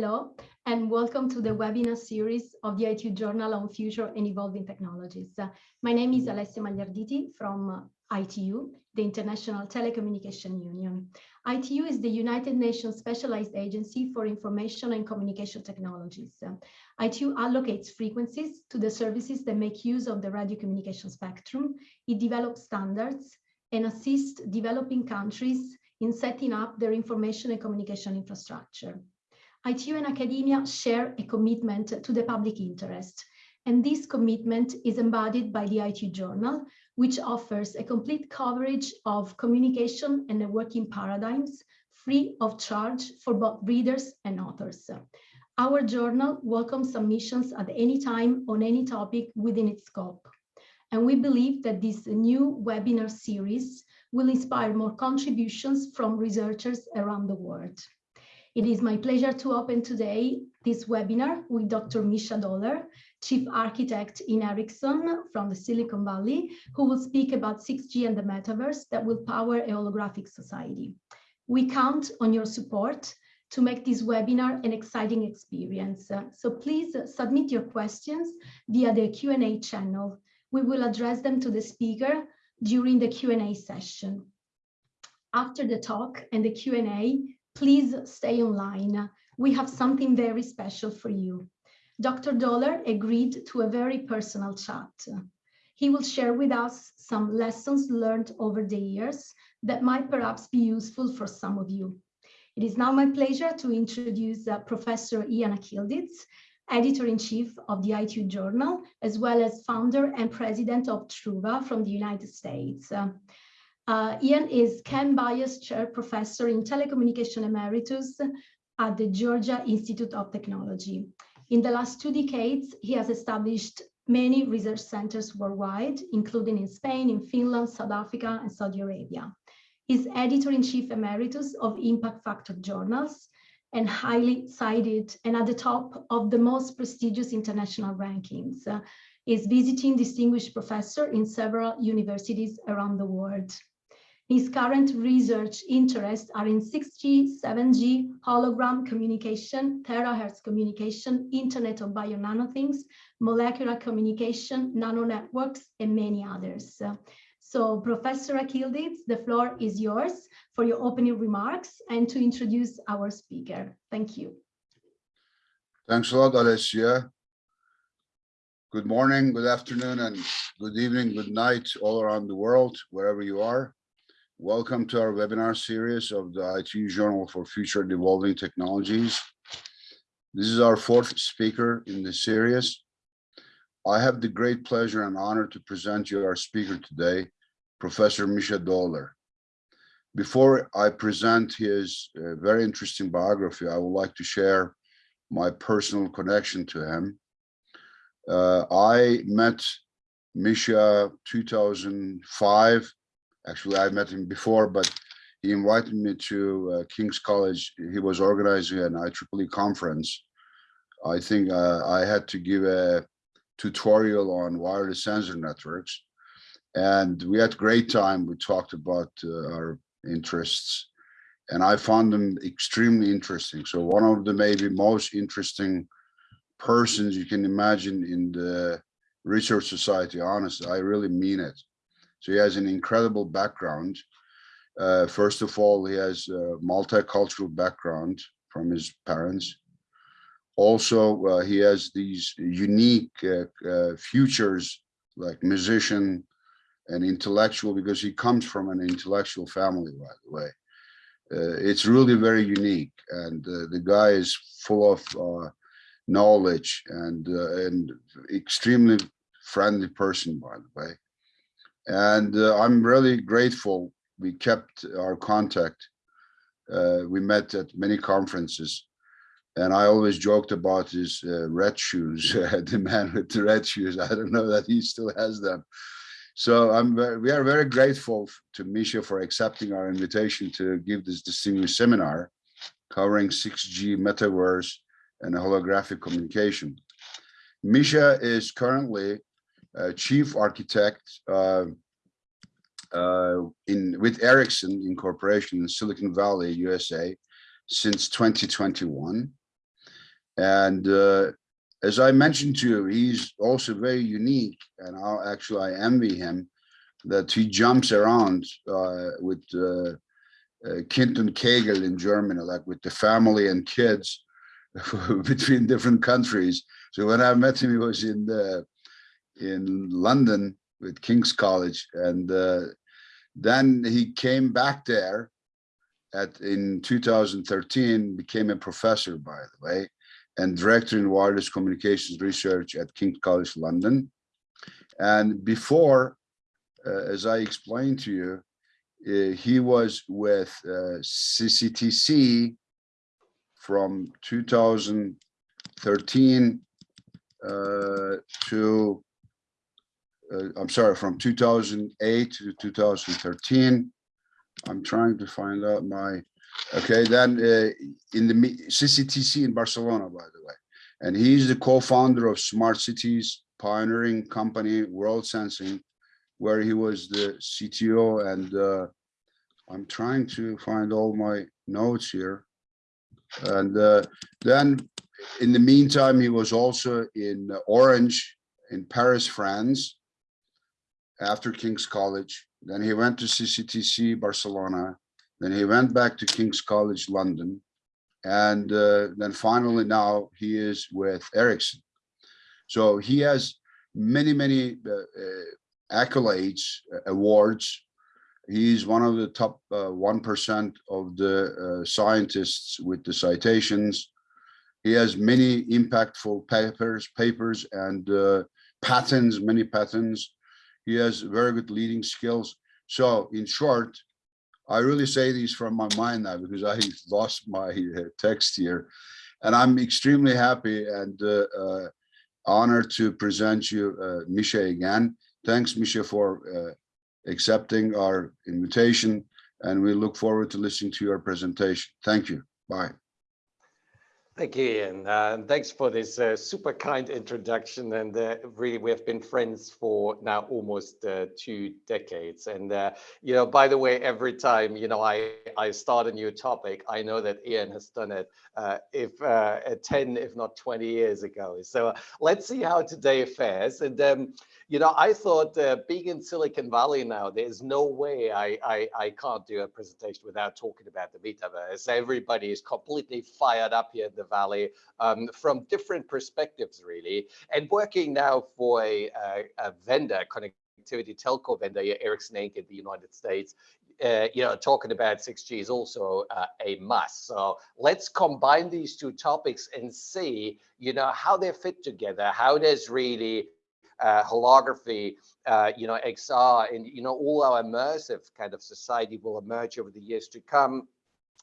Hello, and welcome to the webinar series of the ITU Journal on Future and Evolving Technologies. Uh, my name is Alessia Magliarditi from uh, ITU, the International Telecommunication Union. ITU is the United Nations Specialized Agency for Information and Communication Technologies. Uh, ITU allocates frequencies to the services that make use of the radio communication spectrum. It develops standards and assists developing countries in setting up their information and communication infrastructure. ITU and academia share a commitment to the public interest, and this commitment is embodied by the ITU Journal, which offers a complete coverage of communication and networking paradigms free of charge for both readers and authors. Our journal welcomes submissions at any time on any topic within its scope. And we believe that this new webinar series will inspire more contributions from researchers around the world. It is my pleasure to open today this webinar with Dr. Misha Dohler, Chief Architect in Ericsson from the Silicon Valley, who will speak about 6G and the metaverse that will power a holographic society. We count on your support to make this webinar an exciting experience. So please submit your questions via the Q&A channel. We will address them to the speaker during the Q&A session. After the talk and the Q&A, please stay online. We have something very special for you. Dr. Dohler agreed to a very personal chat. He will share with us some lessons learned over the years that might perhaps be useful for some of you. It is now my pleasure to introduce uh, Professor Ian Akyildiz, editor-in-chief of the ITU Journal, as well as founder and president of Truva from the United States. Uh, uh, Ian is Ken Byers Chair Professor in Telecommunication Emeritus at the Georgia Institute of Technology. In the last two decades, he has established many research centers worldwide, including in Spain, in Finland, South Africa, and Saudi Arabia. He's editor-in-chief emeritus of impact factor journals and highly cited and at the top of the most prestigious international rankings. Uh, is visiting distinguished professor in several universities around the world. His current research interests are in 6G, 7G, hologram communication, terahertz communication, Internet of Bio Things, molecular communication, nano networks, and many others. So Professor Akyildiz, the floor is yours for your opening remarks and to introduce our speaker. Thank you. Thanks a lot, Alessia. Good morning, good afternoon, and good evening, good night all around the world, wherever you are. Welcome to our webinar series of the ITU Journal for Future and Evolving Technologies. This is our fourth speaker in the series. I have the great pleasure and honor to present you our speaker today, Professor Misha Dohler. Before I present his uh, very interesting biography, I would like to share my personal connection to him. Uh, I met Misha 2005 Actually, I met him before, but he invited me to uh, King's College. He was organizing an IEEE conference. I think uh, I had to give a tutorial on wireless sensor networks. And we had great time. We talked about uh, our interests and I found them extremely interesting. So one of the maybe most interesting persons you can imagine in the research society, honestly, I really mean it. So he has an incredible background. Uh, first of all, he has a multicultural background from his parents. Also, uh, he has these unique uh, uh futures like musician and intellectual because he comes from an intellectual family, by the way. Uh, it's really very unique and uh, the guy is full of knowledge and and extremely friendly person, by the way. And uh, I'm really grateful we kept our contact. Uh, we met at many conferences and I always joked about his uh, red shoes, the man with the red shoes. I don't know that he still has them. So I'm we are very grateful to Misha for accepting our invitation to give this distinguished seminar covering 6G metaverse and holographic communication. Misha is currently uh, chief architect uh, uh, in with Ericsson Incorporation in Silicon Valley, USA, since 2021. And uh, as I mentioned to you, he's also very unique and I'll actually I envy him that he jumps around uh, with uh, uh, Kind und Kegel in Germany, like with the family and kids between different countries. So when I met him, he was in the, in London with King's College, and uh, then he came back there at in 2013, became a professor, by the way, and director in wireless communications research at King's College London. And before, uh, as I explained to you, uh, he was with uh, CTTC from 2013 uh, to, uh, I'm sorry, from 2008 to 2013. I'm trying to find out my, okay, then uh, in the CTTC in Barcelona, by the way. And he's the co-founder of Smart Cities pioneering company Worldsensing, where he was the CTO and uh, I'm trying to find all my notes here. And uh, then in the meantime, he was also in Orange in Paris, France, after King's College. Then he went to CTTC Barcelona. Then he went back to King's College London. And uh, then finally now he is with Ericsson. So he has many, many uh, uh, accolades, uh, awards. He's one of the top uh, 1% of the uh, scientists with the citations. He has many impactful papers, papers and uh, patents, many patents. He has very good leading skills. So in short, I really say these from my mind now because I lost my uh, text here. And I'm extremely happy and uh, uh, honored to present you uh, Misha again. Thanks, Misha, for uh, accepting our invitation. And we look forward to listening to your presentation. Thank you. Bye. Thank you, Ian. Uh, thanks for this uh, super kind introduction. And uh, really, we have been friends for now almost uh, two decades. And, uh, you know, by the way, every time, you know, I, I start a new topic, I know that Ian has done it uh, if 10, if not 20 years ago. So let's see how today fares. And, um, you know, I thought being in Silicon Valley now, there's no way I, I, I can't do a presentation without talking about the metaverse. Everybody is completely fired up here in the Valley um, from different perspectives, really. And working now for a, a, a vendor, connectivity telco vendor, Ericsson Inc. in the United States, uh, you know, talking about 6G is also uh, a must. So let's combine these two topics and see, you know, how they fit together, how does really uh, holography, uh, you know, XR, and, you know, all our immersive kind of society will emerge over the years to come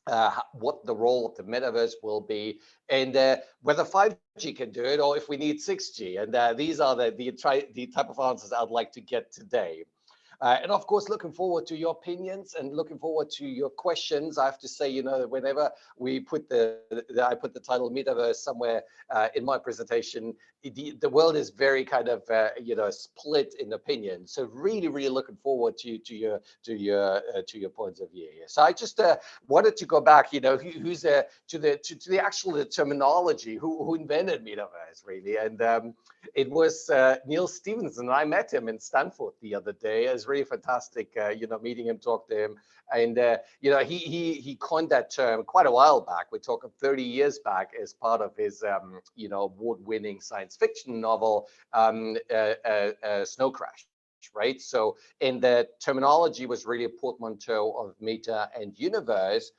uh, what the role of the metaverse will be, and uh, whether 5G can do it or if we need 6G. And uh, these are the the, the type of answers I'd like to get today. Uh, and of course, looking forward to your opinions and looking forward to your questions. I have to say, you know, whenever we put the, the I put the title metaverse somewhere uh, in my presentation, the, the world is very kind of, uh, you know, split in opinion. So really, really looking forward to to your to your uh, to your points of view. So I just uh, wanted to go back, you know, who, who's uh, to the to, to the actual terminology, who who invented metaverse really, and um, it was Neal Stephenson. I met him in Stanford the other day as really fantastic, uh, you know, meeting him, talk to him. And, uh, you know, he, he, he coined that term quite a while back. We're talking 30 years back as part of his, um, you know, award-winning science fiction novel, um, uh, uh, uh Snow Crash right? So, in the terminology was really a portmanteau of meta and universe.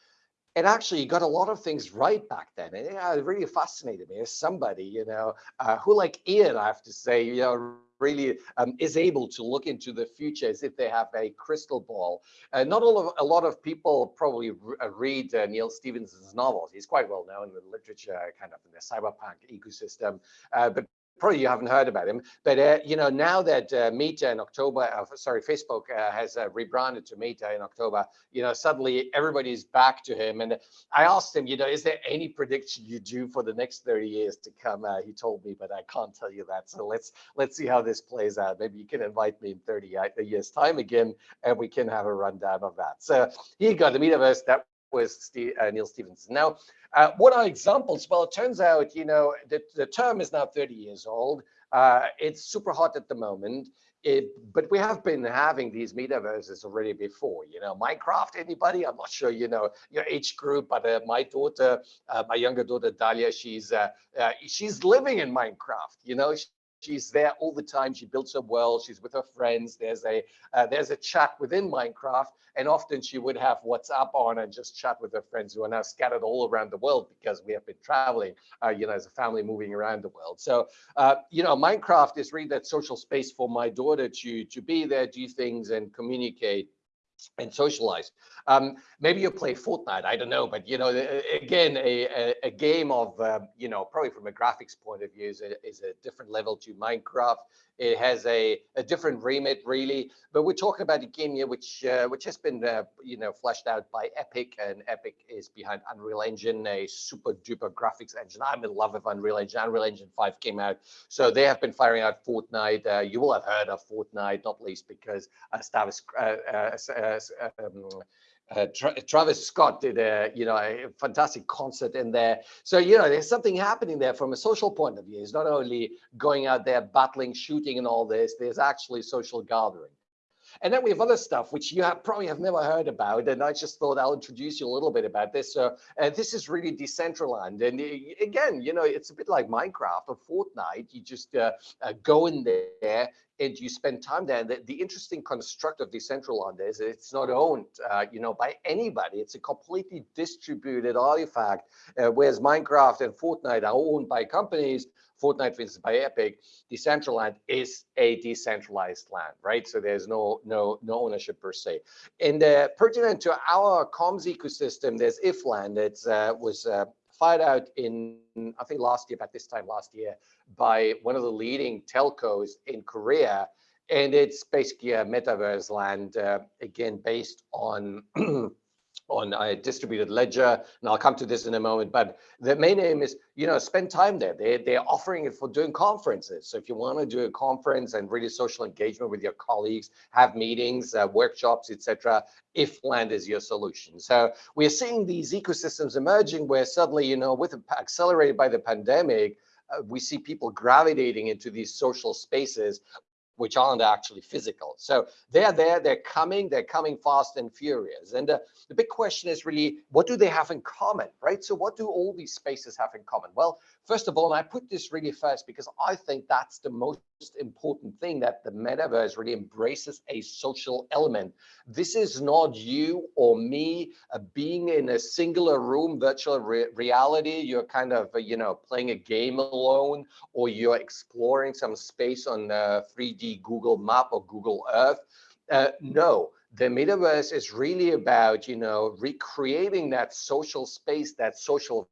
And actually, got a lot of things right back then. And it really fascinated me as somebody, you know, uh, who like Ian, I have to say, you know, really um, is able to look into the future as if they have a crystal ball. Uh, not all of, a lot of people probably uh, read uh, Neal Stephenson's novels. He's quite well known in the literature, kind of in the cyberpunk ecosystem. Uh, but probably you haven't heard about him, but uh, you know now that uh, Meta in October, uh, sorry, Facebook uh, has uh, rebranded to Meta in October, you know suddenly everybody's back to him. And I asked him, you know, is there any prediction you do for the next 30 years to come? Uh, he told me, but I can't tell you that. So let's let's see how this plays out. Maybe you can invite me in 30 years time again, and we can have a rundown of that. So here you go, the metaverse that was Steve, uh, Neal Stephenson. Now, uh, what are examples? Well, it turns out, you know, that the term is now 30 years old. Uh, it's super hot at the moment. It, but we have been having these metaverses already before, you know, Minecraft, anybody? I'm not sure, you know, your age group, but uh, my daughter, uh, my younger daughter, Dalia, she's, uh, uh she's living in Minecraft, you know, she's there all the time. She builds a world. She's with her friends. There's a uh, there's a chat within Minecraft, and often she would have WhatsApp on and just chat with her friends who are now scattered all around the world because we have been traveling, uh, you know, as a family moving around the world. So, uh, you know, Minecraft is really that social space for my daughter to to be there, do things, and communicate and socialize. Um, maybe you play Fortnite, I don't know, but you know, again, a, a, game of, uh, you know, probably from a graphics point of view is a, is a different level to Minecraft. It has a, a different remit, really. But we're talking about a game here which uh, which has been, uh, you know, fleshed out by Epic, and Epic is behind Unreal Engine, a super duper graphics engine. I'm in love with Unreal Engine. Unreal Engine 5 came out, so they have been firing out Fortnite. Uh, you will have heard of Fortnite, not least because uh, Stavis, uh, uh, um, uh, Tra Travis Scott did a you know a fantastic concert in there. So you know there's something happening there from a social point of view. It's not only going out there battling, shooting, and all this. There's actually social gathering. And then we have other stuff which you have probably have never heard about, and I just thought I'll introduce you a little bit about this. So uh, this is really decentralized, and uh, again, you know, it's a bit like Minecraft or Fortnite. You just uh, uh, go in there, and you spend time there. The, the interesting construct of Decentraland is it's not owned, uh, you know, by anybody. It's a completely distributed artifact, uh, whereas Minecraft and Fortnite are owned by companies. Fortnite, for instance, by Epic, Decentraland is a decentralized land, right? So there's no no no ownership per se. And uh, pertinent to our comms ecosystem, there's IFLAND. It uh, was fired out in, I think last year, about this time last year, by one of the leading telcos in Korea. And it's basically a metaverse land, uh, again, based on on a distributed ledger, and I'll come to this in a moment, but the main aim is, you know, spend time there. They're, they're offering it for doing conferences. So if you want to do a conference and really social engagement with your colleagues, have meetings, uh, workshops, etc., ifland is your solution. So we're seeing these ecosystems emerging where suddenly, you know, with accelerated by the pandemic, uh, we see people gravitating into these social spaces which aren't actually physical. So they're there, they're coming, they're coming fast and furious. And uh, the big question is really, what do they have in common, right? So what do all these spaces have in common? Well, first of all, and I put this really first because I think that's the most important thing that the metaverse really embraces a social element. This is not you or me uh, being in a singular room virtual re reality. You're kind of, uh, you know, playing a game alone or you're exploring some space on uh, 3D Google Map or Google Earth. Uh, no, the metaverse is really about, you know, recreating that social space, that social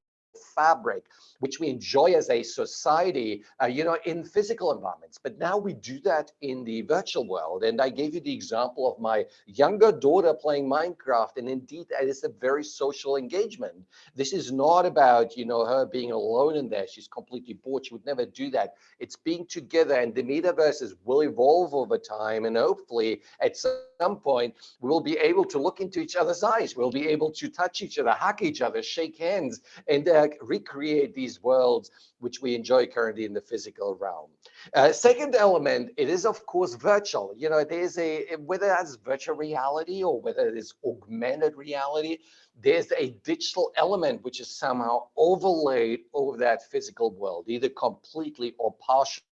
fabric which we enjoy as a society, uh, you know, in physical environments. But now we do that in the virtual world. And I gave you the example of my younger daughter playing Minecraft. And indeed, it is a very social engagement. This is not about, you know, her being alone in there. She's completely bored. She would never do that. It's being together and the metaverses will evolve over time. And hopefully at some point, we will be able to look into each other's eyes. We'll be able to touch each other, hug each other, shake hands, and uh, recreate these these worlds which we enjoy currently in the physical realm. Uh, second element, it is of course virtual. You know, there's a, whether that's virtual reality or whether it is augmented reality, there's a digital element which is somehow overlaid over that physical world, either completely or partially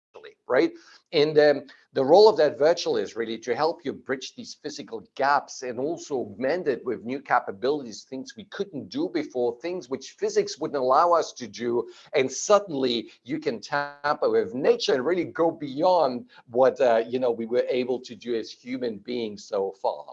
right? And um, the role of that virtual is really to help you bridge these physical gaps and also augment it with new capabilities, things we couldn't do before, things which physics wouldn't allow us to do. And suddenly you can tamper with nature and really go beyond what, uh, you know, we were able to do as human beings so far.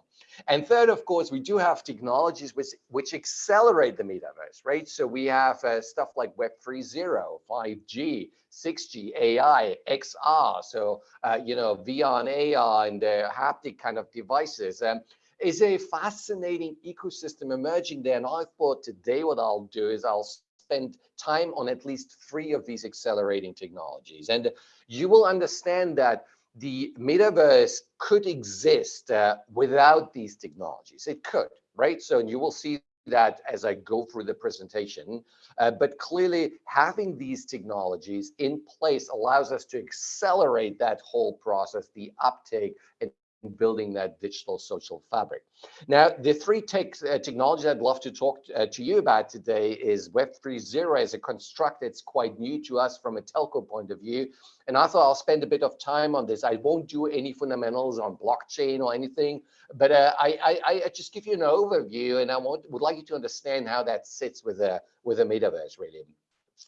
And third, of course, we do have technologies which, which accelerate the metaverse, right? So we have uh, stuff like Web 3.0, 5G, 6G, AI, XR, so, uh, you know, VR and AR and uh, haptic kind of devices. Um, is a fascinating ecosystem emerging there. And I thought today what I'll do is I'll spend time on at least three of these accelerating technologies. And you will understand that the metaverse could exist uh, without these technologies. It could, right? So and you will see that as I go through the presentation. Uh, but clearly having these technologies in place allows us to accelerate that whole process, the uptake and building that digital social fabric. Now, the three tech, uh, technologies I'd love to talk uh, to you about today is Web 3.0 as a construct that's quite new to us from a telco point of view. And I thought I'll spend a bit of time on this. I won't do any fundamentals on blockchain or anything, but uh, I, I, I, just give you an overview and I want, would like you to understand how that sits with a, with a metaverse really.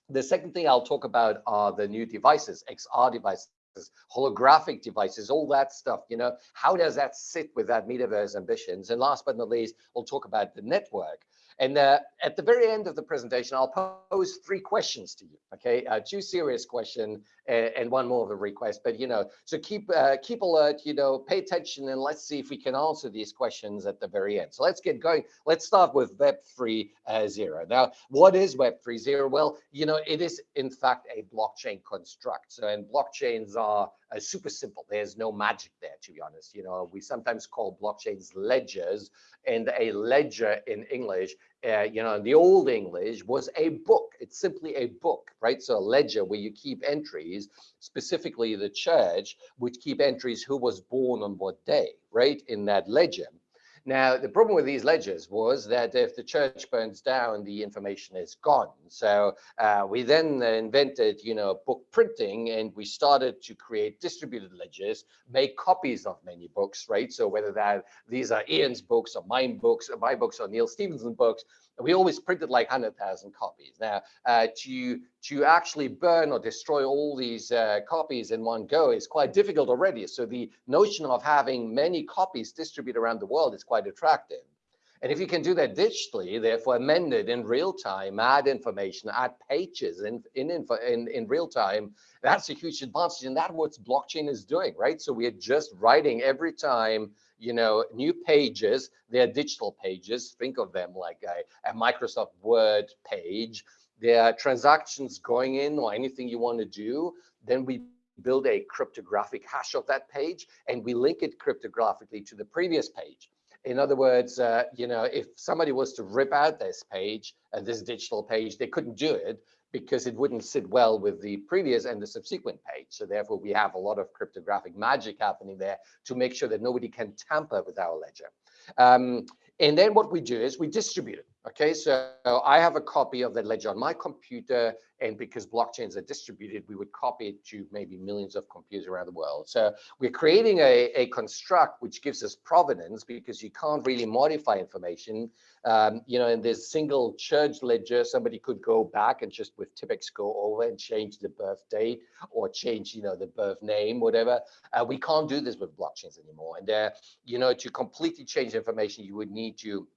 The second thing I'll talk about are the new devices, XR devices holographic devices, all that stuff, you know, how does that sit with that metaverse ambitions? And last but not least, we'll talk about the network. And uh, at the very end of the presentation, I'll pose three questions to you. Okay, uh, two serious questions and, and, one more of a request. But you know, so keep uh, keep alert. You know, pay attention, and let's see if we can answer these questions at the very end. So let's get going. Let's start with Web 3.0. Now, what is Web 3.0? Well, you know, it is in fact a blockchain construct. So, and blockchains are uh, super simple. There's no magic there, to be honest. You know, we sometimes call blockchains ledgers, and a ledger in English, uh, you know, in the old English was a book. It's simply a book, right? So a ledger where you keep entries, specifically the church would keep entries who was born on what day, right? In that ledger. Now, the problem with these ledgers was that if the church burns down, the information is gone. So uh, we then invented, you know, book printing and we started to create distributed ledgers, make copies of many books, right? So whether that these are Ian's books or mine books or my books or Neal Stephenson books, we always printed like 100,000 copies. Now, uh, to, to actually burn or destroy all these uh, copies in one go is quite difficult already. So the notion of having many copies distributed around the world is quite attractive. And if you can do that digitally, therefore amended in real time, add information, add pages in, in, in, in real time, that's a huge advantage. And that's what blockchain is doing, right? So we are just writing every time you know, new pages, they're digital pages. Think of them like a, a Microsoft Word page. There are transactions going in or anything you want to do. Then we build a cryptographic hash of that page and we link it cryptographically to the previous page. In other words, uh, you know, if somebody was to rip out this page, uh, this digital page, they couldn't do it because it wouldn't sit well with the previous and the subsequent page. So therefore, we have a lot of cryptographic magic happening there to make sure that nobody can tamper with our ledger. Um, and then what we do is we distribute it. Okay, so I have a copy of that ledger on my computer, and because blockchains are distributed, we would copy it to maybe millions of computers around the world. So we're creating a, a construct which gives us provenance because you can't really modify information. Um, you know, in this single church ledger, somebody could go back and just with Tippex go over and change the birth date or change, you know, the birth name, whatever. Uh, we can't do this with blockchains anymore. And, uh, you know, to completely change information, you would need to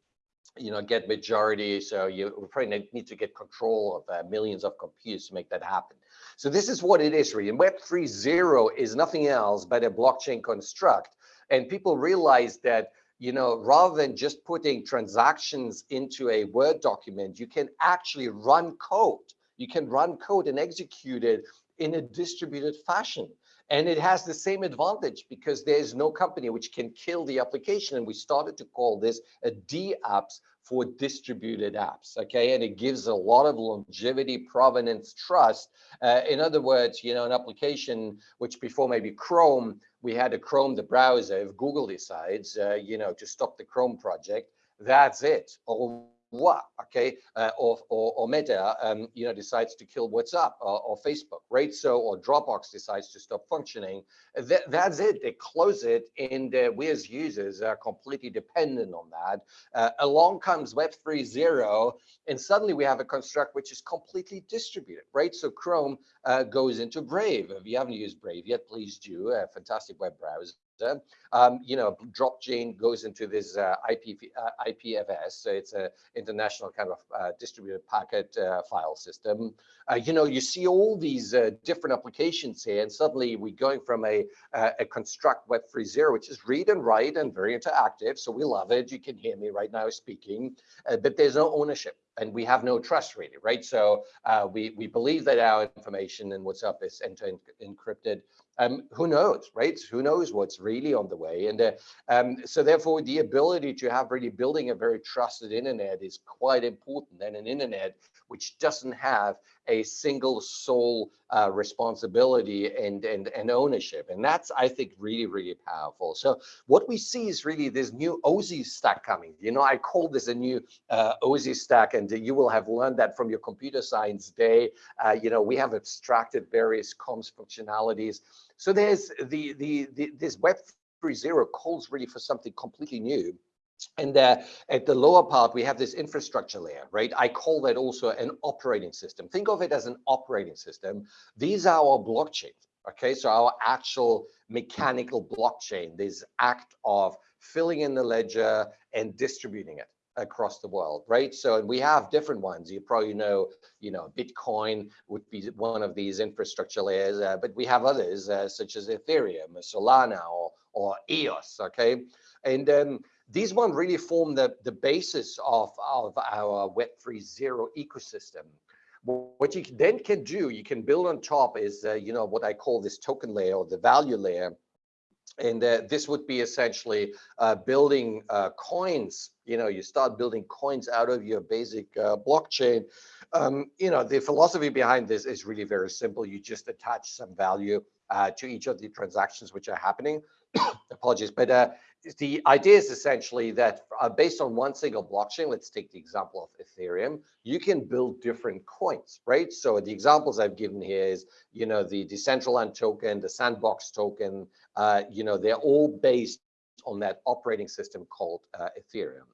you know, get majority. So you probably need to get control of uh, millions of computers to make that happen. So this is what it is really. And Web 3.0 is nothing else but a blockchain construct. And people realize that, you know, rather than just putting transactions into a Word document, you can actually run code. You can run code and execute it in a distributed fashion. And it has the same advantage because there's no company which can kill the application. And we started to call this a DApps for distributed apps. Okay. And it gives a lot of longevity, provenance, trust. Uh, in other words, you know, an application which before maybe Chrome, we had a Chrome, the browser. If Google decides, uh, you know, to stop the Chrome project, that's it. All what? Okay uh, or, or, or meta um, you know decides to kill whatsapp or, or, facebook right? So or dropbox decides to stop functioning. That, that's it. They close it and uh, we as users are completely dependent on that. Uh, along comes web 3.0 and suddenly we have a construct which is completely distributed right? So chrome uh, goes into brave. If you haven't used brave yet please do a fantastic web browser um, you know, Dropchain goes into this uh, IP, uh, IPFS. So it's an international kind of uh, distributed packet uh, file system. Uh, you know, you see all these uh, different applications here, and suddenly we're going from a, a construct Web 3.0, which is read and write and very interactive. So we love it. You can hear me right now speaking, but there's no ownership and we have no trust really, right? So uh, we, we believe that our information and WhatsApp is end-to-end encrypted um, who knows, right? Who knows what's really on the way? And uh, um, so therefore, the ability to have really building a very trusted internet is quite important. And an internet which doesn't have a single sole uh, responsibility and, and, and ownership. And that's, I think, really, really powerful. So what we see is really this new OSI stack coming. You know, I call this a new uh, OSI stack, and you will have learned that from your computer science day. Uh, you know, we have abstracted various comms functionalities. So there's the, the, the this Web 3.0 calls really for something completely new. And at the lower part, we have this infrastructure layer, right? I call that also an operating system. Think of it as an operating system. These are our blockchains, okay? So our actual mechanical blockchain, this act of filling in the ledger and distributing it across the world, right? So we have different ones. You probably know, you know, Bitcoin would be one of these infrastructure layers, uh, but we have others uh, such as Ethereum, Solana, or, or EOS, okay? And um, these one really form the, the basis of, of our Web 3.0 ecosystem. What you then can do, you can build on top is, uh, you know, what I call this token layer or the value layer. And uh, this would be essentially uh, building uh, coins. You know, you start building coins out of your basic uh, blockchain. Um, you know, the philosophy behind this is really very simple. You just attach some value uh, to each of the transactions which are happening. Apologies, but uh, the idea is essentially that uh, based on one single blockchain, let's take the example of Ethereum, you can build different coins, right? So the examples I've given here is, you know, the Decentraland token, the Sandbox token, uh, you know, they're all based on that operating system called uh, Ethereum.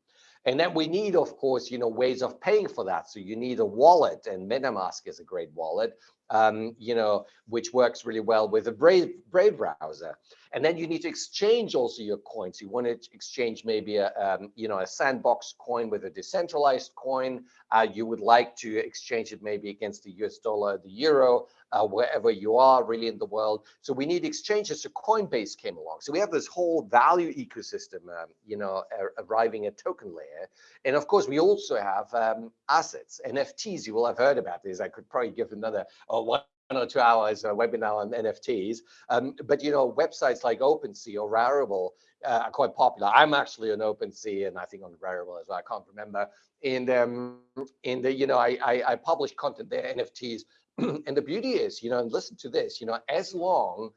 And then we need, of course, you know, ways of paying for that. So you need a wallet and MetaMask is a great wallet um, you know, which works really well with a Brave, Brave browser. And then you need to exchange also your coins. You want to exchange maybe a, um, you know, a sandbox coin with a decentralized coin. Uh, you would like to exchange it maybe against the US dollar, the euro, uh, wherever you are really in the world. So we need exchanges. So Coinbase came along. So we have this whole value ecosystem, um, you know, arriving at token layer. And of course, we also have um, assets, NFTs. You will have heard about this. I could probably give another one or two hours uh, webinar on NFTs. Um, but you know, websites like OpenSea or Rarible uh, are quite popular. I'm actually on OpenSea and I think on Rarible as well. I can't remember. And um, in the, you know, I, I, I publish content there, NFTs and the beauty is, you know, and listen to this, you know, as long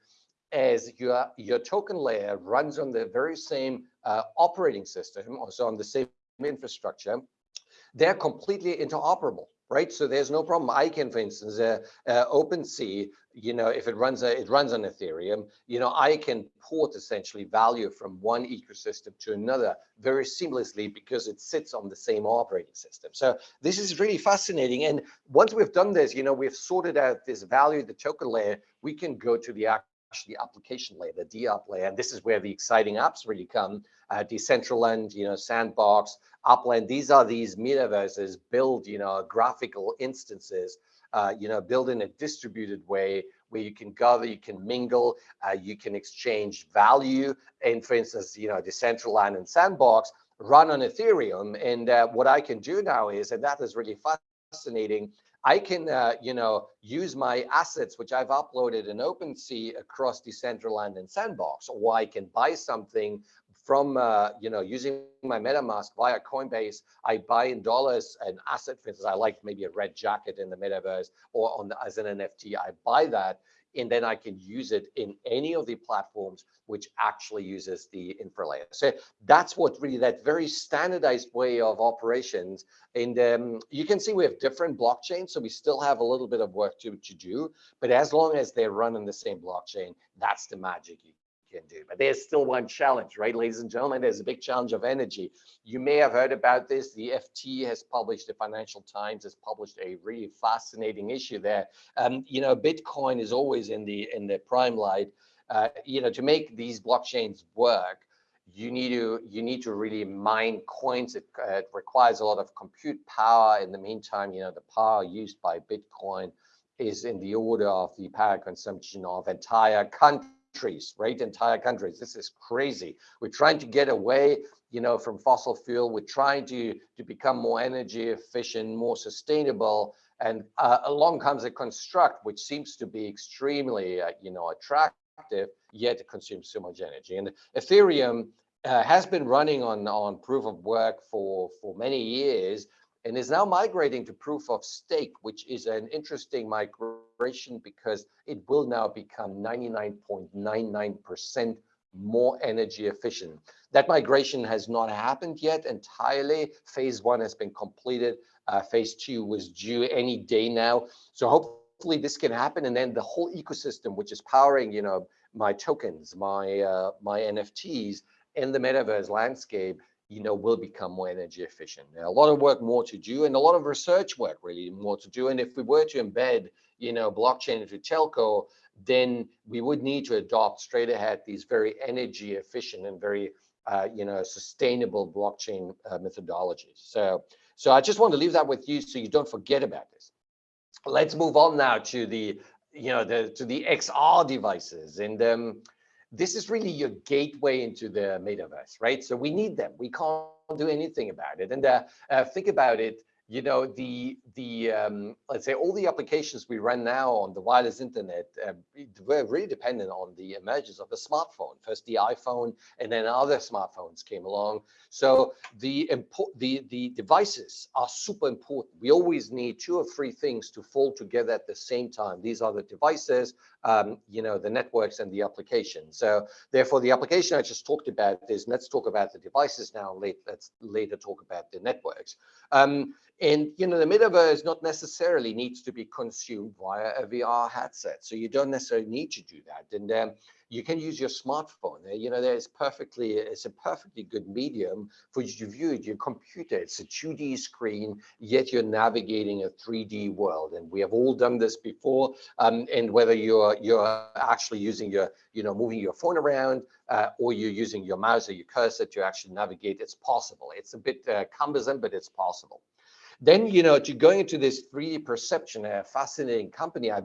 as your your token layer runs on the very same uh, operating system, also on the same infrastructure, they're completely interoperable right? So there's no problem. I can, for instance, uh, uh, OpenSea, you know, if it runs, a, it runs on Ethereum, you know, I can port essentially value from one ecosystem to another very seamlessly because it sits on the same operating system. So this is really fascinating. And once we've done this, you know, we've sorted out this value, the token layer, we can go to the actually application layer, the DApp layer. And this is where the exciting apps really come. Uh, Decentraland, you know, Sandbox, Upland. These are these metaverses build, you know, graphical instances, uh, you know, build in a distributed way where you can gather, you can mingle, uh, you can exchange value. And for instance, you know, Decentraland and Sandbox run on Ethereum. And uh, what I can do now is, and that is really fascinating, I can, uh, you know, use my assets, which I've uploaded in OpenSea across Decentraland and Sandbox, or I can buy something from, uh, you know, using my MetaMask via Coinbase, I buy in dollars an asset, for instance, I like maybe a red jacket in the metaverse or on the, as an NFT, I buy that and then I can use it in any of the platforms which actually uses the infra layer. So that's what really that very standardized way of operations. And um, you can see we have different blockchains, so we still have a little bit of work to, to do, but as long as they run on the same blockchain, that's the magic you can do. But there's still one challenge, right, ladies and gentlemen? There's a big challenge of energy. You may have heard about this. The FT has published, the Financial Times has published a really fascinating issue there. Um, you know, Bitcoin is always in the in the prime light. Uh, you know, to make these blockchains work, you need to you need to really mine coins. It, uh, it requires a lot of compute power. In the meantime, you know, the power used by Bitcoin is in the order of the power consumption of entire countries countries, right? Entire countries. This is crazy. We're trying to get away, you know, from fossil fuel. We're trying to to become more energy efficient, more sustainable. And uh, along comes a construct which seems to be extremely, uh, you know, attractive yet consumes so much energy. And Ethereum uh, has been running on, on proof of work for, for many years and is now migrating to proof of stake, which is an interesting migration because it will now become 99.99% more energy efficient. That migration has not happened yet entirely. Phase one has been completed. Uh, phase two was due any day now. So hopefully this can happen. And then the whole ecosystem, which is powering, you know, my tokens, my, uh, my NFTs and the metaverse landscape, you know, will become more energy efficient. A lot of work more to do and a lot of research work really more to do. And if we were to embed, you know, blockchain into telco, then we would need to adopt straight ahead these very energy efficient and very uh, you know sustainable blockchain uh, methodologies. So so I just want to leave that with you so you don't forget about this. Let's move on now to the you know the to the XR devices and um, this is really your gateway into the metaverse, right? So we need them. We can't do anything about it. And uh, uh, think about it you know, the, the um, let's say all the applications we run now on the wireless internet, uh, we're really dependent on the emergence of the smartphone. First the iPhone and then other smartphones came along. So the, the, the devices are super important. We always need two or three things to fall together at the same time. These are the devices, um, you know, the networks and the application. So therefore the application I just talked about is, let's talk about the devices now, let's later talk about the networks. Um, and you know, the metaverse not necessarily needs to be consumed via a VR headset. So you don't necessarily need to do that. And um, you can use your smartphone. You know, there's perfectly, it's a perfectly good medium for you to view it. Your computer, it's a 2D screen, yet you're navigating a 3D world. And we have all done this before. Um, and whether you're you're actually using your, you know, moving your phone around uh, or you're using your mouse or your cursor to actually navigate, it's possible. It's a bit uh, cumbersome, but it's possible. Then, you know, to going into this 3D perception, a fascinating company I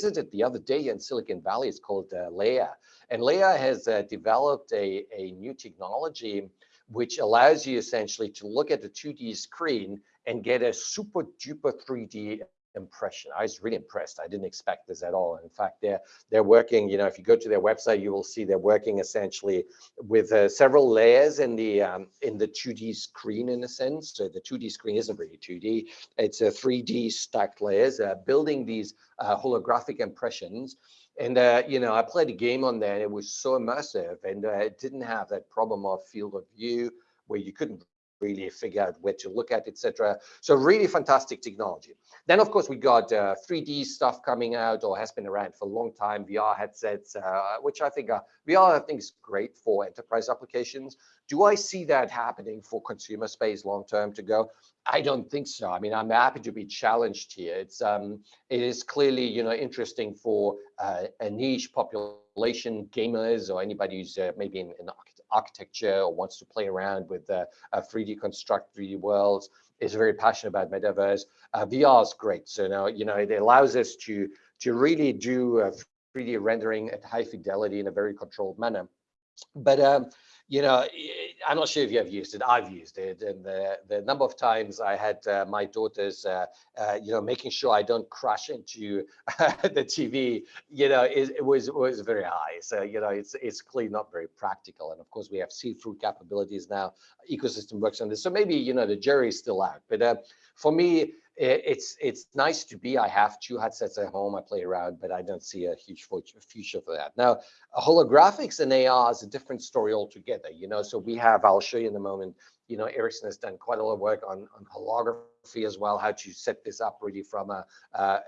visited the other day in Silicon Valley, it's called uh, Leia. And Leia has uh, developed a, a new technology which allows you essentially to look at the 2D screen and get a super duper 3D impression. I was really impressed. I didn't expect this at all. In fact, they're they're working. You know, if you go to their website, you will see they're working essentially with uh, several layers in the um, in the 2D screen in a sense. So the 2D screen isn't really 2D. It's a 3D stacked layers, uh, building these uh, holographic impressions. And uh, you know, I played a game on there, and it was so immersive, and uh, it didn't have that problem of field of view where you couldn't really figure out where to look at, etc. So really fantastic technology. Then, of course, we got uh, 3D stuff coming out or has been around for a long time, VR headsets, uh, which I think are, VR I think is great for enterprise applications. Do I see that happening for consumer space long term to go? I don't think so. I mean, I'm happy to be challenged here. It's um, it is clearly you know interesting for uh, a niche population, gamers or anybody who's uh, maybe in, in architecture or wants to play around with uh, 3D construct 3D worlds, is very passionate about metaverse. Uh, VR is great. So now, you know, it allows us to, to really do 3D rendering at high fidelity in a very controlled manner. But um, you know, I'm not sure if you have used it. I've used it, and the the number of times I had uh, my daughters, uh, uh, you know, making sure I don't crash into the TV, you know, it, it, was was very high. So you know, it's it's clearly not very practical. And of course, we have see-through capabilities now. Ecosystem works on this, so maybe you know the jury's still out. But uh, for me, it's it's nice to be. I have two headsets at home. I play around, but I don't see a huge future for that. Now, holographics and AR is a different story altogether. You know, so we have. I'll show you in a moment. You know, Ericsson has done quite a lot of work on on holography as well. How to set this up really from a,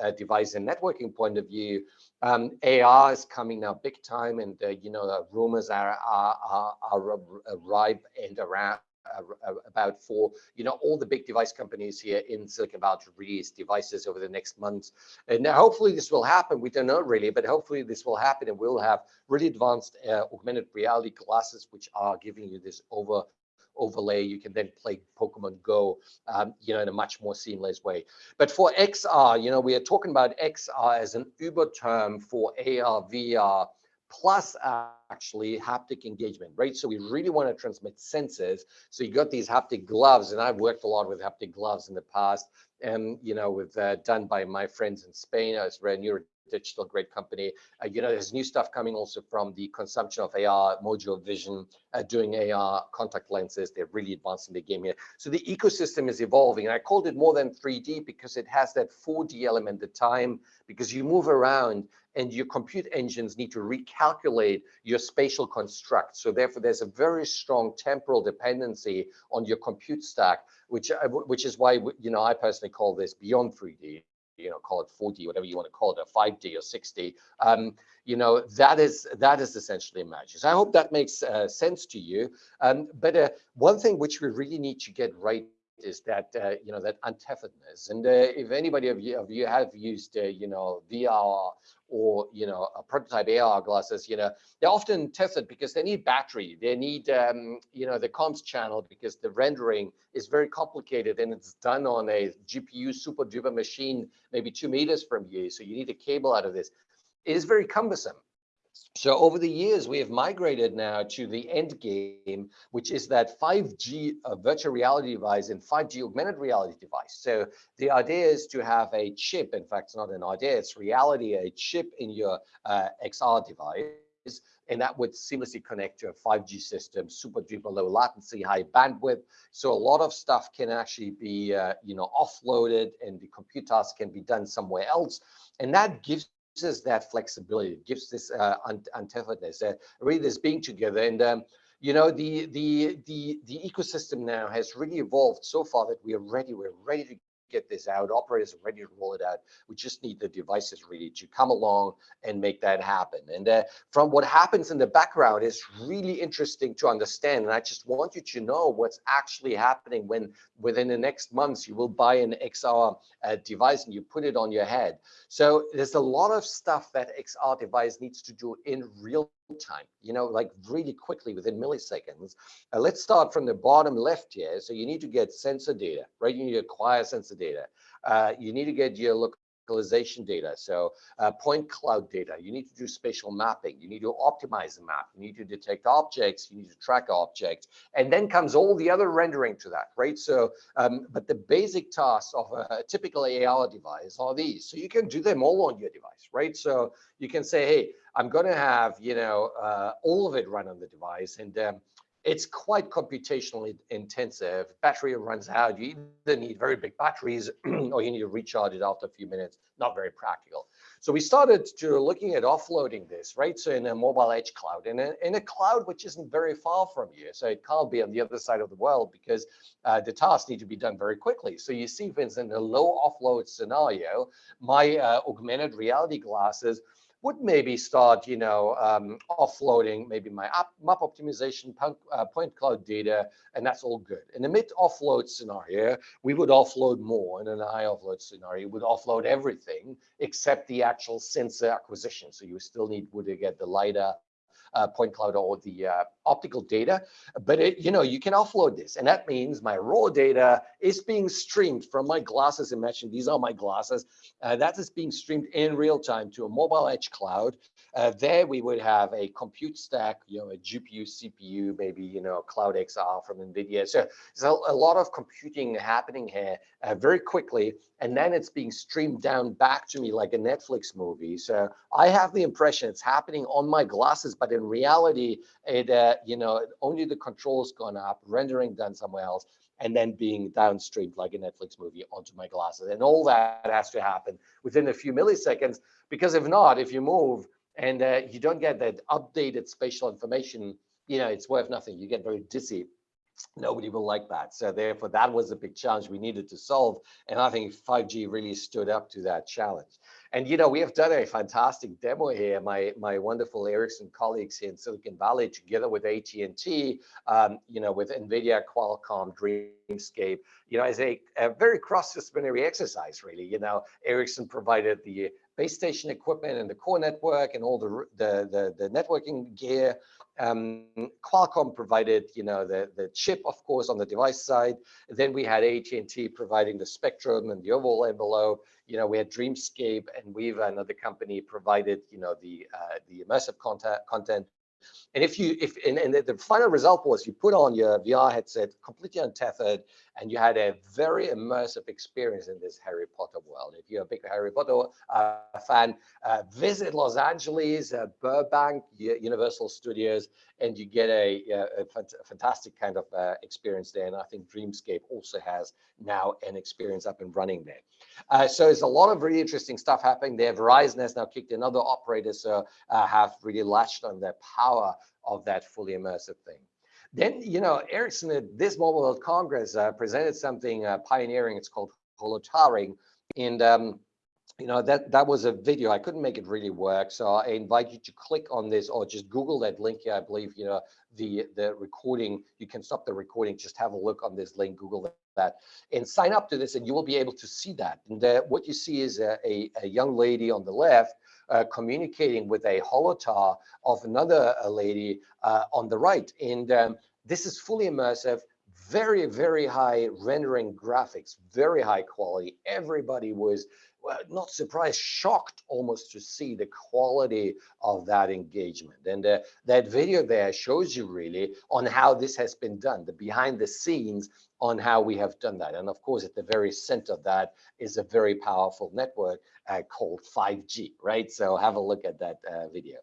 a device and networking point of view. Um, AR is coming now big time, and uh, you know, the rumors are are are, are ripe and around about for you know all the big device companies here in Silicon Valley to release devices over the next months. And now hopefully this will happen. We don't know really, but hopefully this will happen, and we'll have really advanced uh, augmented reality glasses which are giving you this over overlay. You can then play Pokemon Go, um, you know, in a much more seamless way. But for XR, you know, we are talking about XR as an Uber term for AR, VR, plus actually haptic engagement, right? So we really want to transmit senses. So you got these haptic gloves, and I've worked a lot with haptic gloves in the past, and you know, with uh, done by my friends in Spain. I was a digital great company. Uh, you know, there's new stuff coming also from the consumption of AR, Mojo Vision, uh, doing AR contact lenses. They're really advancing the game here. So the ecosystem is evolving. And I called it more than 3D because it has that 4D element, the time, because you move around and your compute engines need to recalculate your spatial construct. So therefore, there's a very strong temporal dependency on your compute stack, which uh, which is why you know I personally call this beyond 3D you know, call it 4D, whatever you want to call it, a 5D or 6D, um, you know, that is that is essentially magic. So I hope that makes uh, sense to you. Um, but uh, one thing which we really need to get right is that uh, you know that untetheredness. And uh, if anybody of you, of you have used uh, you know VR or you know a prototype AR glasses, you know they're often tested because they need battery, they need um, you know the comms channel because the rendering is very complicated and it's done on a GPU super duper machine, maybe two meters from you. So you need a cable out of this. It is very cumbersome. So over the years, we have migrated now to the end game, which is that 5G uh, virtual reality device and 5G augmented reality device. So the idea is to have a chip. In fact, it's not an idea, it's reality, a chip in your uh, XR device. And that would seamlessly connect to a 5G system, super duper low latency, high bandwidth. So a lot of stuff can actually be, uh, you know, offloaded and the compute task can be done somewhere else. And that gives us that flexibility, gives this uh, untetheredness, uh, really this being together. And um, you know, the the the the ecosystem now has really evolved so far that we are ready. We're ready to get this out. Operators are ready to roll it out. We just need the devices really to come along and make that happen. And uh, from what happens in the background is really interesting to understand. And I just want you to know what's actually happening when within the next months you will buy an XR uh, device and you put it on your head. So there's a lot of stuff that XR device needs to do in real time, you know, like really quickly within milliseconds. Uh, let's start from the bottom left here. So you need to get sensor data, right? You need to acquire sensor data. Uh, you need to get your localization data, so uh, point cloud data. You need to do spatial mapping. You need to optimize the map. You need to detect objects. You need to track objects. And then comes all the other rendering to that, right? So, um, but the basic tasks of a typical AR device are these. So you can do them all on your device, right? So you can say, hey, I'm going to have, you know, uh, all of it run on the device. And um, it's quite computationally intensive. Battery runs out. You either need very big batteries or you need to recharge it after a few minutes. Not very practical. So we started to looking at offloading this, right? So in a mobile edge cloud, in a, in a cloud which isn't very far from you. So it can't be on the other side of the world because uh, the tasks need to be done very quickly. So you see, for in a low offload scenario, my uh, augmented reality glasses would maybe start, you know, um, offloading maybe my map optimization, point, uh, point cloud data, and that's all good. In the mid offload scenario, we would offload more. In an high offload scenario, we would offload everything except the actual sensor acquisition. So you still need would get the LiDAR uh, point cloud or the uh, optical data, but it, you know, you can offload this. And that means my raw data is being streamed from my glasses. Imagine these are my glasses. Uh, that is being streamed in real time to a mobile edge cloud. Uh, there we would have a compute stack, you know, a GPU, CPU, maybe, you know, Cloud XR from NVIDIA. So there's a, a lot of computing happening here uh, very quickly. And then it's being streamed down back to me like a Netflix movie. So I have the impression it's happening on my glasses, but in reality, it, uh, you know, only the controls gone up, rendering done somewhere else, and then being downstreamed like a Netflix movie onto my glasses. And all that has to happen within a few milliseconds, because if not, if you move and uh, you don't get that updated spatial information, you know, it's worth nothing. You get very dizzy nobody will like that. So therefore, that was a big challenge we needed to solve. And I think 5G really stood up to that challenge. And, you know, we have done a fantastic demo here. My, my wonderful Ericsson colleagues here in Silicon Valley, together with AT&T, um, you know, with NVIDIA, Qualcomm, Dreamscape, you know, as a, a very cross-disciplinary exercise, really. You know, Ericsson provided the base station equipment and the core network and all the, the, the, the networking gear. Um, Qualcomm provided, you know, the, the chip, of course, on the device side. Then we had AT&T providing the spectrum and the overall envelope. You know, we had Dreamscape and Weave, another company, provided, you know, the uh, the immersive content. content. And if you, if and, and the final result was you put on your VR headset completely untethered, and you had a very immersive experience in this Harry Potter world. If you're a big Harry Potter uh, fan, uh, visit Los Angeles, uh, Burbank, Universal Studios, and you get a, a, a fantastic kind of uh, experience there. And I think Dreamscape also has now an experience up and running there. Uh, so there's a lot of really interesting stuff happening there. Verizon has now kicked in, other operators uh, have really latched on the power of that fully immersive thing. Then, you know, Ericsson at this Mobile World Congress uh, presented something uh, pioneering. It's called holotowering. And, um, you know, that, that was a video. I couldn't make it really work. So I invite you to click on this or just Google that link here. I believe, you know, the, the recording, you can stop the recording. Just have a look on this link, Google that, and sign up to this and you will be able to see that. And uh, what you see is a, a, a young lady on the left uh, communicating with a holotar of another uh, lady uh, on the right. And um, this is fully immersive, very, very high rendering graphics, very high quality. Everybody was not surprised, shocked almost to see the quality of that engagement. And uh, that video there shows you really on how this has been done, the behind the scenes on how we have done that. And of course, at the very center of that is a very powerful network uh, called 5G, right? So have a look at that uh, video.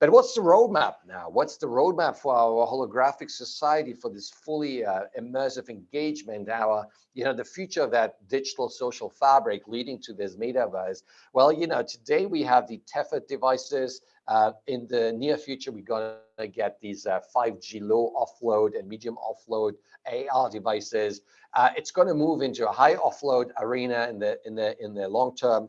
But what's the roadmap now? What's the roadmap for our holographic society for this fully uh, immersive engagement? Our, you know, the future of that digital social fabric leading to this metaverse. Well, you know, today we have the tethered devices. Uh, in the near future, we're going to get these uh, 5G low offload and medium offload AR devices. Uh, it's going to move into a high offload arena in the in the in the long term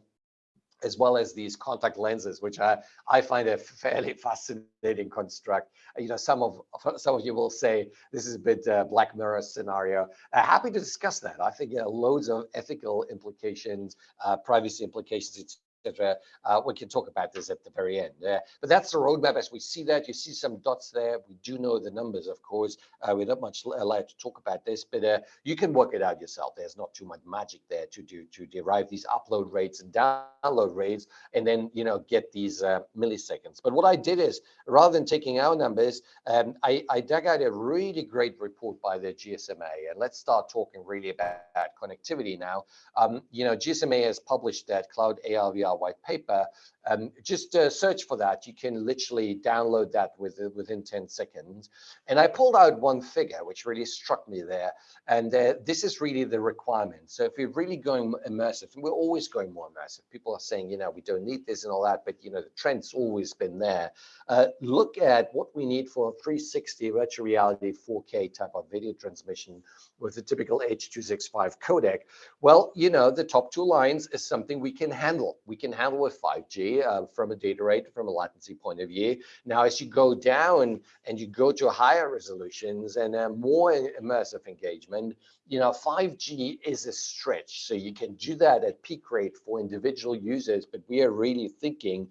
as well as these contact lenses, which I, I find a fairly fascinating construct. You know, some of some of you will say this is a bit uh, Black Mirror scenario. Uh, happy to discuss that. I think you know, loads of ethical implications, uh, privacy implications, etc. Uh, we can talk about this at the very end. Uh, but that's the roadmap as we see that. You see some dots there. We do know the numbers, of course. Uh, we're not much allowed to talk about this, but uh, you can work it out yourself. There's not too much magic there to do to derive these upload rates and download rates, and then you know get these uh, milliseconds. But what I did is, rather than taking our numbers, um, I, I dug out a really great report by the GSMA, and let's start talking really about connectivity now. Um, you know, GSMA has published that Cloud AR VR white paper, um, just uh, search for that. You can literally download that with, within 10 seconds. And I pulled out one figure, which really struck me there. And uh, this is really the requirement. So if you're really going immersive, and we're always going more immersive, people are saying, you know, we don't need this and all that, but, you know, the trend's always been there. Uh, look at what we need for 360 virtual reality 4K type of video transmission with the typical H.265 codec. Well, you know, the top two lines is something we can handle. We can handle with 5G uh, from a data rate, from a latency point of view. Now, as you go down and you go to higher resolutions and uh, more immersive engagement, you know, 5G is a stretch. So you can do that at peak rate for individual users, but we are really thinking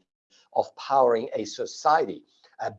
of powering a society.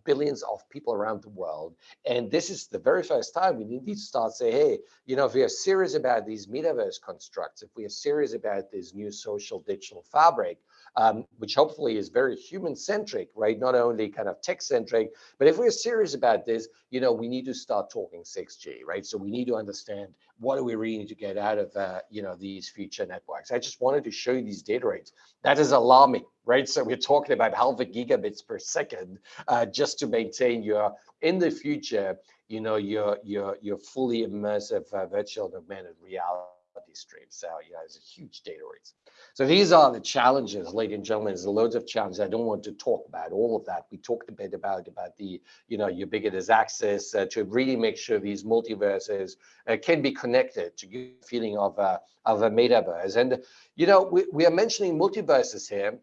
Billions of people around the world. And this is the very first time we need to start say, hey, you know, if we are serious about these metaverse constructs, if we are serious about this new social digital fabric, um, which hopefully is very human centric, right? Not only kind of tech centric, but if we're serious about this, you know, we need to start talking 6G, right? So we need to understand what do we really need to get out of, uh, you know, these future networks. I just wanted to show you these data rates. That is alarming, right? So we're talking about half a gigabits per second uh, just to maintain your, in the future, you know, your, your, your fully immersive uh, virtual augmented reality stream. So yeah, it's a huge data rates. So these are the challenges, ladies and gentlemen. There's loads of challenges. I don't want to talk about all of that. We talked a bit about about the you know ubiquitous access uh, to really make sure these multiverses uh, can be connected to give a feeling of uh, of a metaverse. And you know we, we are mentioning multiverses here.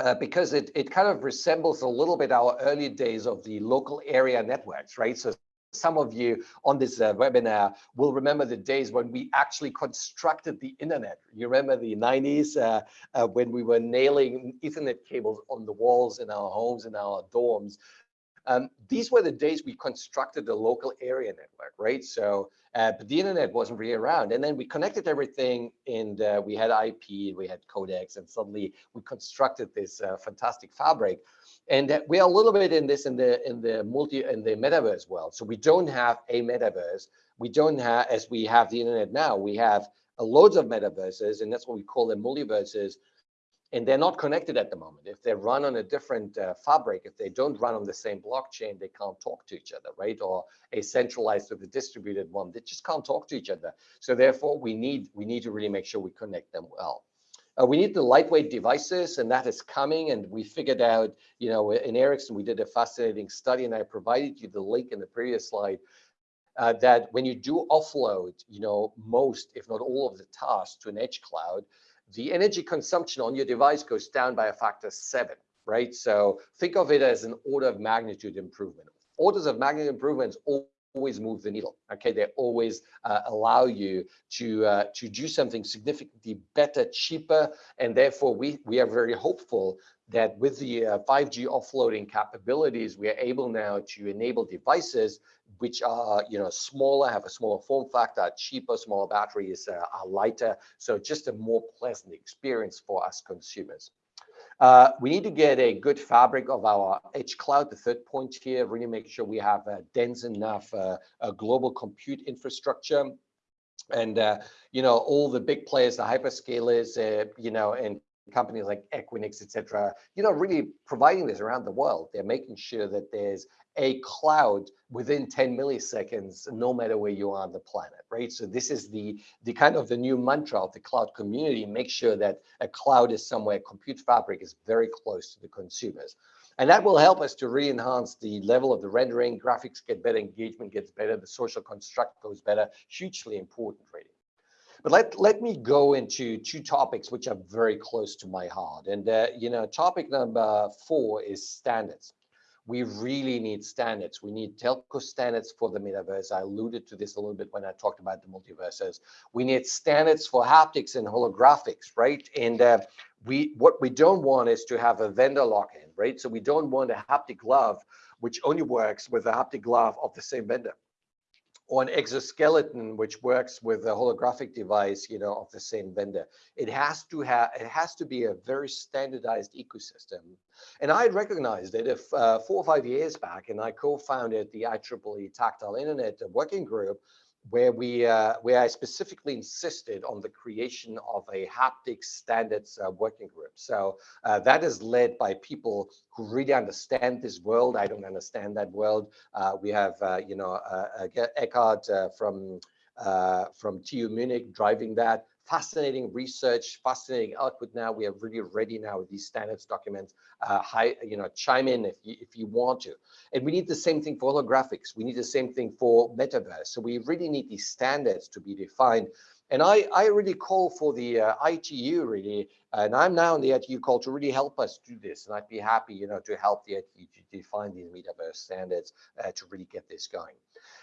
Uh, because it, it kind of resembles a little bit our early days of the local area networks, right? So some of you on this uh, webinar will remember the days when we actually constructed the internet. You remember the 90s uh, uh, when we were nailing ethernet cables on the walls in our homes and our dorms. Um, these were the days we constructed the local area network, right? So, uh, but the internet wasn't really around. And then we connected everything and uh, we had IP, we had codecs, and suddenly we constructed this uh, fantastic fabric. And we are a little bit in this in the in the multi in the metaverse world. So we don't have a metaverse. We don't have as we have the internet now. We have uh, loads of metaverses, and that's what we call them multiverses and they're not connected at the moment. If they run on a different uh, fabric, if they don't run on the same blockchain, they can't talk to each other, right? Or a centralized or the distributed one, they just can't talk to each other. So therefore, we need we need to really make sure we connect them well. Uh, we need the lightweight devices, and that is coming. And we figured out, you know, in Ericsson, we did a fascinating study, and I provided you the link in the previous slide. Uh, that when you do offload, you know, most, if not all of the tasks to an edge cloud, the energy consumption on your device goes down by a factor seven, right? So think of it as an order of magnitude improvement. Orders of magnitude improvements always move the needle. Okay, they always uh, allow you to uh, to do something significantly better, cheaper, and therefore we we are very hopeful that with the uh, 5G offloading capabilities, we are able now to enable devices which are you know smaller, have a smaller form factor, cheaper, smaller batteries, uh, are lighter. So just a more pleasant experience for us consumers. Uh, we need to get a good fabric of our edge cloud. The third point here, really make sure we have a dense enough uh, a global compute infrastructure. And, uh, you know, all the big players, the hyperscalers, uh, you know, and companies like Equinix, et cetera, you know, really providing this around the world. They're making sure that there's a cloud within 10 milliseconds, no matter where you are on the planet, right? So this is the, the kind of the new mantra of the cloud community, make sure that a cloud is somewhere, compute fabric is very close to the consumers. And that will help us to re-enhance the level of the rendering, graphics get better, engagement gets better, the social construct goes better, hugely important really. But let, let me go into two topics which are very close to my heart. And, uh, you know, topic number four is standards we really need standards. We need telco standards for the metaverse. I alluded to this a little bit when I talked about the multiverses. We need standards for haptics and holographics, right? And uh, we what we don't want is to have a vendor lock-in, right? So we don't want a haptic glove which only works with a haptic glove of the same vendor or an exoskeleton which works with a holographic device you know of the same vendor. It has to have it has to be a very standardized ecosystem. And i recognized that if uh, four or five years back and i co-founded the ieee tactile internet working group where we uh, where I specifically insisted on the creation of a haptic standards uh, working group. So uh, that is led by people who really understand this world. I don't understand that world. Uh, we have uh, you know uh, Eckehard from from TU Munich driving that fascinating research, fascinating output now. We are really ready now with these standards documents. Uh, high, you know, chime in if you, if you want to. And we need the same thing for holographics. We need the same thing for metaverse. So we really need these standards to be defined. And I, I really call for the uh, ITU really, and I'm now in the ITU call to really help us do this. And I'd be happy, you know, to help the ITU to define these metaverse standards uh, to really get this going.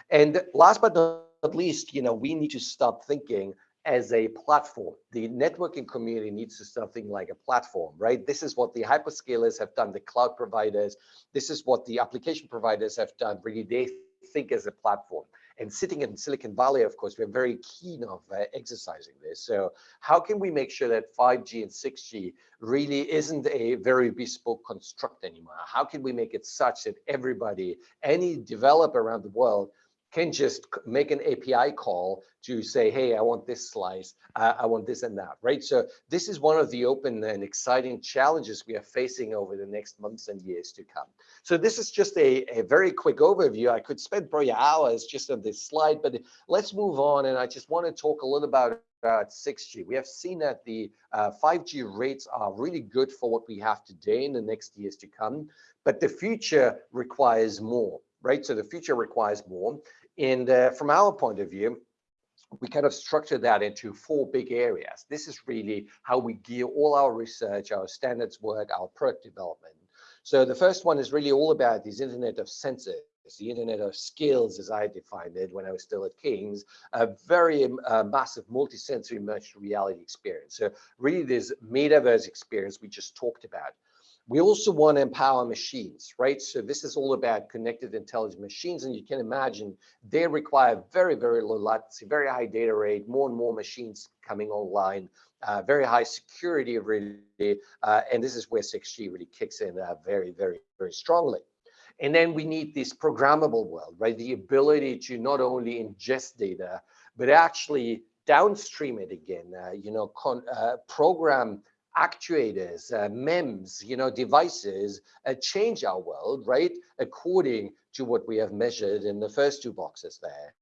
And last but not least, you know, we need to start thinking as a platform. The networking community needs to something like a platform, right? This is what the hyperscalers have done, the cloud providers. This is what the application providers have done. Really, they think as a platform. And sitting in Silicon Valley, of course, we're very keen of uh, exercising this. So how can we make sure that 5G and 6G really isn't a very bespoke construct anymore? How can we make it such that everybody, any developer around the world can just make an API call to say, hey, I want this slice, I, I, want this and that, right? So this is one of the open and exciting challenges we are facing over the next months and years to come. So this is just a, a very quick overview. I could spend probably hours just on this slide, but let's move on. And I just want to talk a little about uh, 6G. We have seen that the uh, 5G rates are really good for what we have today in the next years to come, but the future requires more right? So the future requires more. And uh, from our point of view, we kind of structure that into four big areas. This is really how we gear all our research, our standards work, our product development. So the first one is really all about this Internet of Senses, the Internet of Skills, as I defined it when I was still at King's, a very uh, massive multi-sensory virtual reality experience. So really this metaverse experience we just talked about. We also want to empower machines, right? So this is all about connected intelligent machines. And you can imagine they require very, very low latency, very high data rate, more and more machines coming online, uh, very high security really. Uh, and this is where 6G really kicks in uh, very, very, very strongly. And then we need this programmable world, right? The ability to not only ingest data, but actually downstream it again, uh, you know, uh, program actuators, uh, MEMS, you know, devices uh, change our world, right? According to what we have measured in the first two boxes there.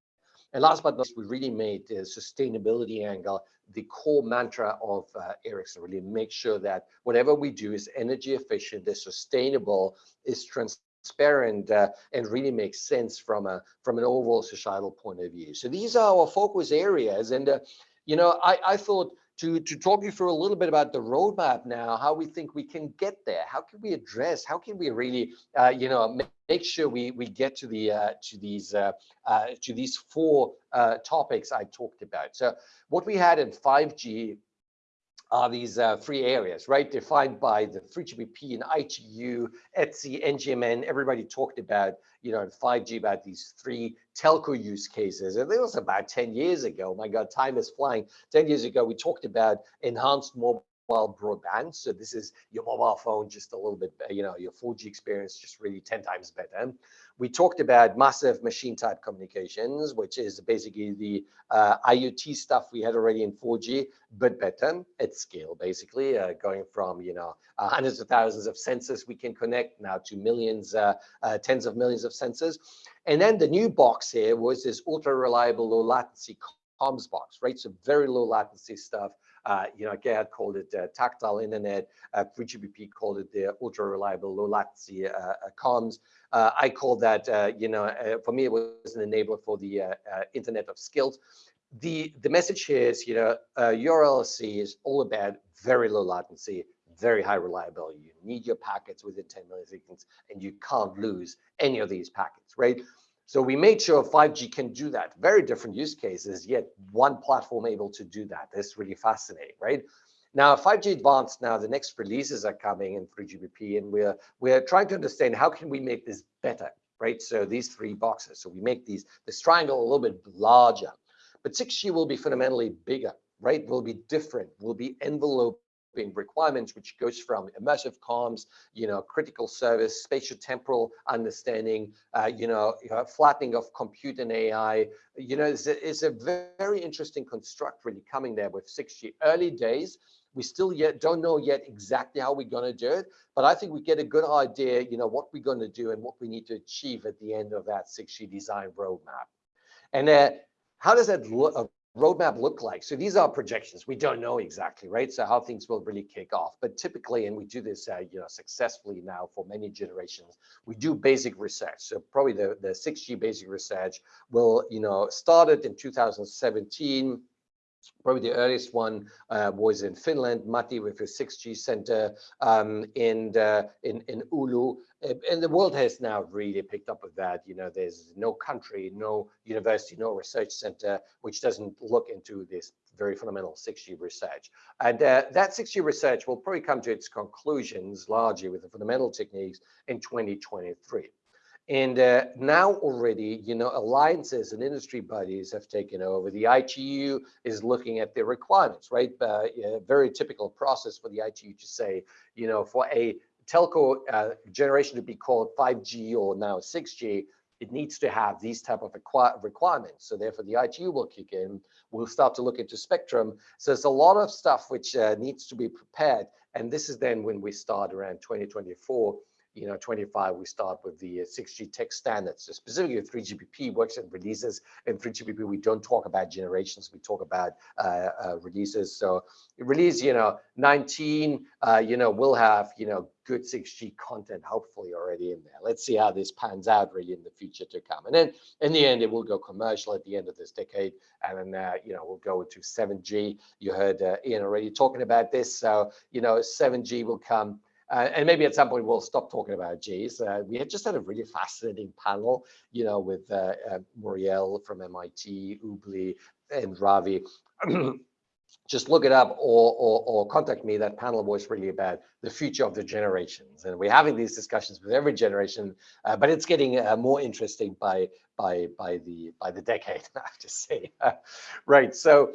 And last but not least, we really made the sustainability angle the core mantra of uh, Ericsson, really make sure that whatever we do is energy efficient, is sustainable, is transparent, uh, and really makes sense from a from an overall societal point of view. So these are our focus areas. And, uh, you know, I, I thought to, to talk you through a little bit about the roadmap now, how we think we can get there. How can we address, how can we really, uh, you know, make, sure we, we get to the uh, to these uh, uh to these four uh, topics I talked about. So what we had in 5G are these uh, three areas, right? Defined by the 3GPP and ITU, ETSI, NGMN, everybody talked about, you know, 5G about these three telco use cases. And it was about 10 years ago. My God, time is flying. 10 years ago, we talked about enhanced mobile broadband. So this is your mobile phone, just a little bit, you know, your 4G experience just really 10 times better. We talked about massive machine type communications, which is basically the uh, IoT stuff we had already in 4G, but better at scale, basically, uh, going from, you know, uh, hundreds of thousands of sensors we can connect now to millions, uh, uh, tens of millions of sensors. And then the new box here was this ultra reliable low latency comms box, right? So very low latency stuff you know, Gerhard called it uh, tactile internet. Uh, 3GPP called it the ultra reliable, low latency uh, uh, comms. Uh, I call that, you know, for me, it was an enabler for the Internet of Skills. The, the message here is, you know, URLC is all about very low latency, very high reliability. You need your packets within 10 milliseconds and you can't lose any of these packets, right? So we made sure 5G can do that. Very different use cases, yet one platform able to do that. That's really fascinating, right? Now 5G Advanced, now the next releases are coming in 3GPP, and we're we're trying to understand how can we make this better, right? So these three boxes. So we make these this triangle a little bit larger, but 6G will be fundamentally bigger, right? Will be different, will be envelope requirements, which goes from immersive comms, you know, critical service, spatial temporal understanding, uh, you, know, you flattening of compute and AI. You know, it's a, it's a very interesting construct really coming there with 6G. Early days, we still yet don't know yet exactly how we're going to do it, but I think we get a good idea, you know, what we're going to do and what we need to achieve at the end of that 6G design roadmap. And uh, how does that look? Roadmap look like? So these are projections. We don't know exactly, right? So how things will really kick off. But typically, and we do this, uh, you know, successfully now for many generations, we do basic research. So probably the, the 6G basic research will, you know, started in 2017 Probably the earliest one uh, was in Finland, Matti with his 6G center um, in, uh, in, in Oulu. And the world has now really picked up with that. You know, there's no country, no university, no research center which doesn't look into this very fundamental 6G research. And uh, that 6G research will probably come to its conclusions largely with the fundamental techniques in 2023. And uh, now already, you know, alliances and industry bodies have taken over. The ITU is looking at the requirements, right? Uh, very typical process for the ITU to say, you know, for a telco uh, generation to be called 5G or now 6G, it needs to have these type of requirements. So therefore the ITU will kick in. We'll start to look into spectrum. So there's a lot of stuff which uh, needs to be prepared. And this is then when we start around 2024 you know, 25, we start with the 6G uh, tech standards. So specifically 3GPP works and releases. In 3GPP, we don't talk about generations, we talk about uh, uh, releases. So release, you know, 19, uh, you know, we'll have, you know, good 6G content hopefully already in there. Let's see how this pans out really in the future to come. And then in the end, it will go commercial at the end of this decade. And then, uh, you know, we'll go into 7G. You heard uh, Ian already talking about this. So, you know, 7G will come uh, and maybe at some point we'll stop talking about Gs. Uh, we had just had a really fascinating panel, you know, with uh, uh Muriel from MIT, Ubli, and Ravi. just look it up or, or, or, contact me. That panel was really about the future of the generations. And we're having these discussions with every generation, uh, but it's getting uh, more interesting by, by, by, the, by the decade, I have to say. right, so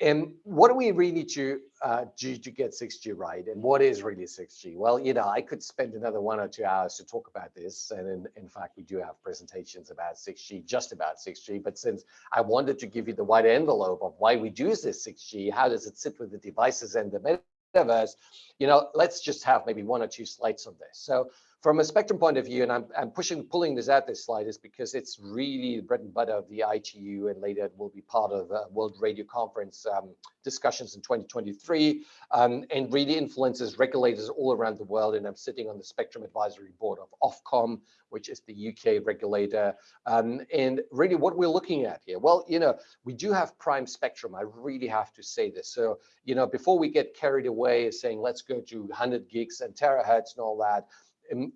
and what do we really to uh, do to get 6G right? And what is really 6G? Well, you know, I could spend another one or two hours to talk about this. And in, in fact, we do have presentations about 6G, just about 6G. But since I wanted to give you the wide envelope of why we do this 6G, how does it sit with the devices and the metaverse, you know, let's just have maybe one or two slides on this. So from a spectrum point of view, and I'm, I'm pushing, pulling this out this slide is because it's really the bread and butter of the ITU and later it will be part of uh, World Radio Conference um, discussions in 2023 um, and really influences regulators all around the world. And I'm sitting on the Spectrum Advisory Board of Ofcom, which is the UK regulator. Um, and really what we're looking at here, well, you know, we do have prime spectrum. I really have to say this. So, you know, before we get carried away saying, let's go to 100 gigs and terahertz and all that,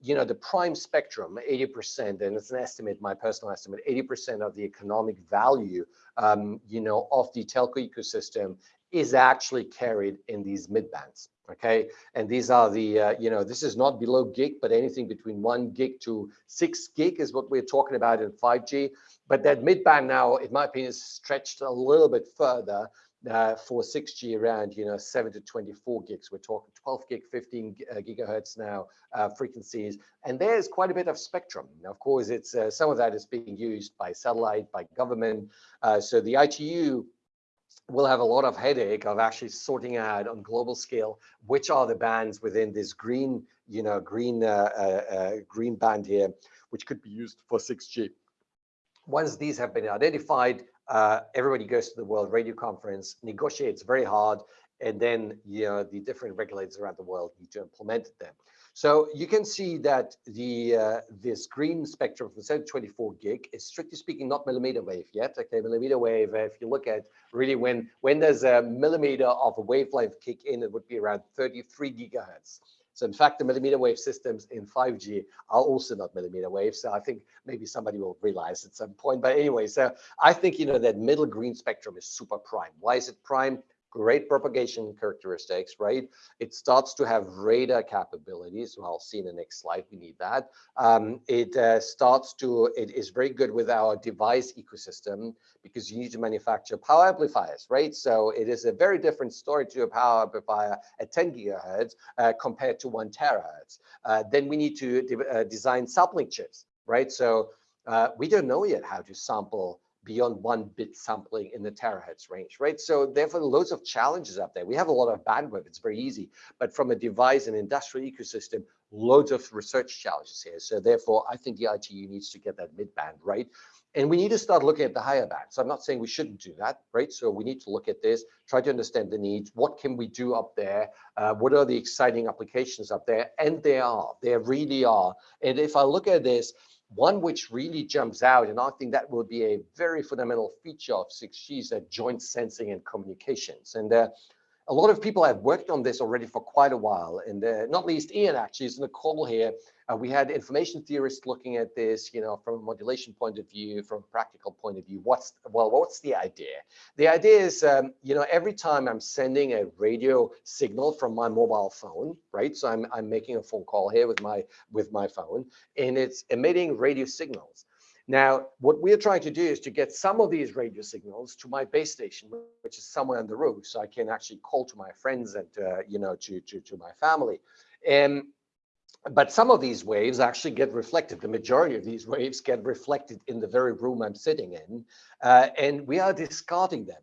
you know, the prime spectrum, 80%, and it's an estimate, my personal estimate, 80% of the economic value, um, you know, of the telco ecosystem is actually carried in these mid bands. Okay, and these are the, uh, you know, this is not below gig, but anything between one gig to six gig is what we're talking about in 5G. But that mid band now, in my opinion, is stretched a little bit further uh, for 6G around, you know, 7 to 24 gigs. We're talking 12 gig, 15 uh, gigahertz now uh, frequencies. And there's quite a bit of spectrum. Now, of course, it's uh, some of that is being used by satellite, by government. Uh, so the ITU will have a lot of headache of actually sorting out on global scale which are the bands within this green, you know, green green band here, which could be used for 6G. Once these have been identified, uh, everybody goes to the World Radio Conference, negotiates very hard, and then you know the different regulators around the world need to implement them. So you can see that the uh, this green spectrum from 7 to 24 gig is strictly speaking not millimeter wave yet. Okay, millimeter wave. If you look at really when when there's a millimeter of a wavelength kick in, it would be around 33 gigahertz. So in fact, the millimeter wave systems in 5G are also not millimeter wave. So I think maybe somebody will realize at some point. But anyway, so I think, you know, that middle green spectrum is super prime. Why is it prime? Great propagation characteristics, right? It starts to have radar capabilities. Well, I'll see in the next slide, we need that. Um, it uh, starts to, it is very good with our device ecosystem because you need to manufacture power amplifiers, right? So it is a very different story to a power amplifier at 10 gigahertz uh, compared to one terahertz. Uh, then we need to de uh, design sampling chips, right? So uh, we don't know yet how to sample beyond one bit sampling in the terahertz range, right? So therefore, loads of challenges up there. We have a lot of bandwidth, it's very easy, but from a device and industrial ecosystem, loads of research challenges here. So therefore, I think the ITU needs to get that mid band, right? And we need to start looking at the higher band. So I'm not saying we shouldn't do that, right? So we need to look at this, try to understand the needs. What can we do up there? Uh, what are the exciting applications up there? And there are, there really are. And if I look at this, one which really jumps out, and I think that will be a very fundamental feature of 6G is that joint sensing and communications. And uh, a lot of people have worked on this already for quite a while, and uh, not least Ian actually is in the call here. Uh, we had information theorists looking at this, you know, from a modulation point of view, from a practical point of view. What's well, what's the idea? The idea is, um, you know, every time I'm sending a radio signal from my mobile phone, right? So I'm I'm making a phone call here with my with my phone, and it's emitting radio signals. Now, what we're trying to do is to get some of these radio signals to my base station, which is somewhere on the roof, so I can actually call to my friends and, uh, you know, to, to, to my family. And but some of these waves actually get reflected. The majority of these waves get reflected in the very room I'm sitting in, uh, and we are discarding them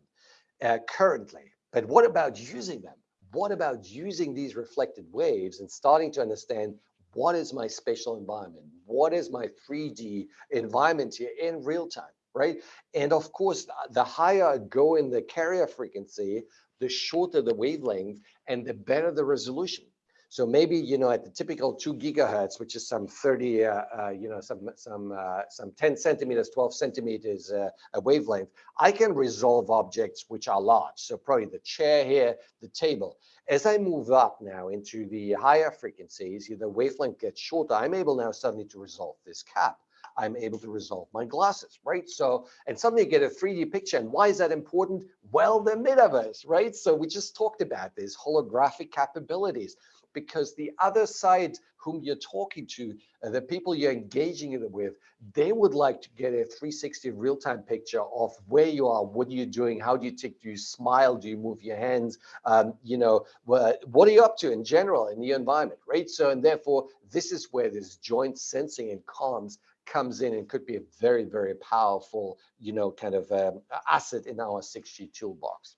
uh, currently. But what about using them? What about using these reflected waves and starting to understand what is my spatial environment? What is my 3D environment here in real time, right? And of course, the higher I go in the carrier frequency, the shorter the wavelength and the better the resolution. So maybe, you know, at the typical two gigahertz, which is some 30, uh, uh, you know, some, some, uh, some 10 centimeters, 12 centimeters uh, a wavelength, I can resolve objects which are large. So probably the chair here, the table. As I move up now into the higher frequencies, the wavelength gets shorter. I'm able now suddenly to resolve this cap. I'm able to resolve my glasses, right? So, and suddenly you get a 3D picture. And why is that important? Well, the metaverse, right? So we just talked about this holographic capabilities because the other side whom you're talking to, uh, the people you're engaging it with, they would like to get a 360 real-time picture of where you are, what are you doing, how do you tick, do you smile, do you move your hands, um, you know, what, what are you up to in general in the environment, right? So, and therefore, this is where this joint sensing and comms comes in and could be a very, very powerful, you know, kind of um, asset in our 6G toolbox.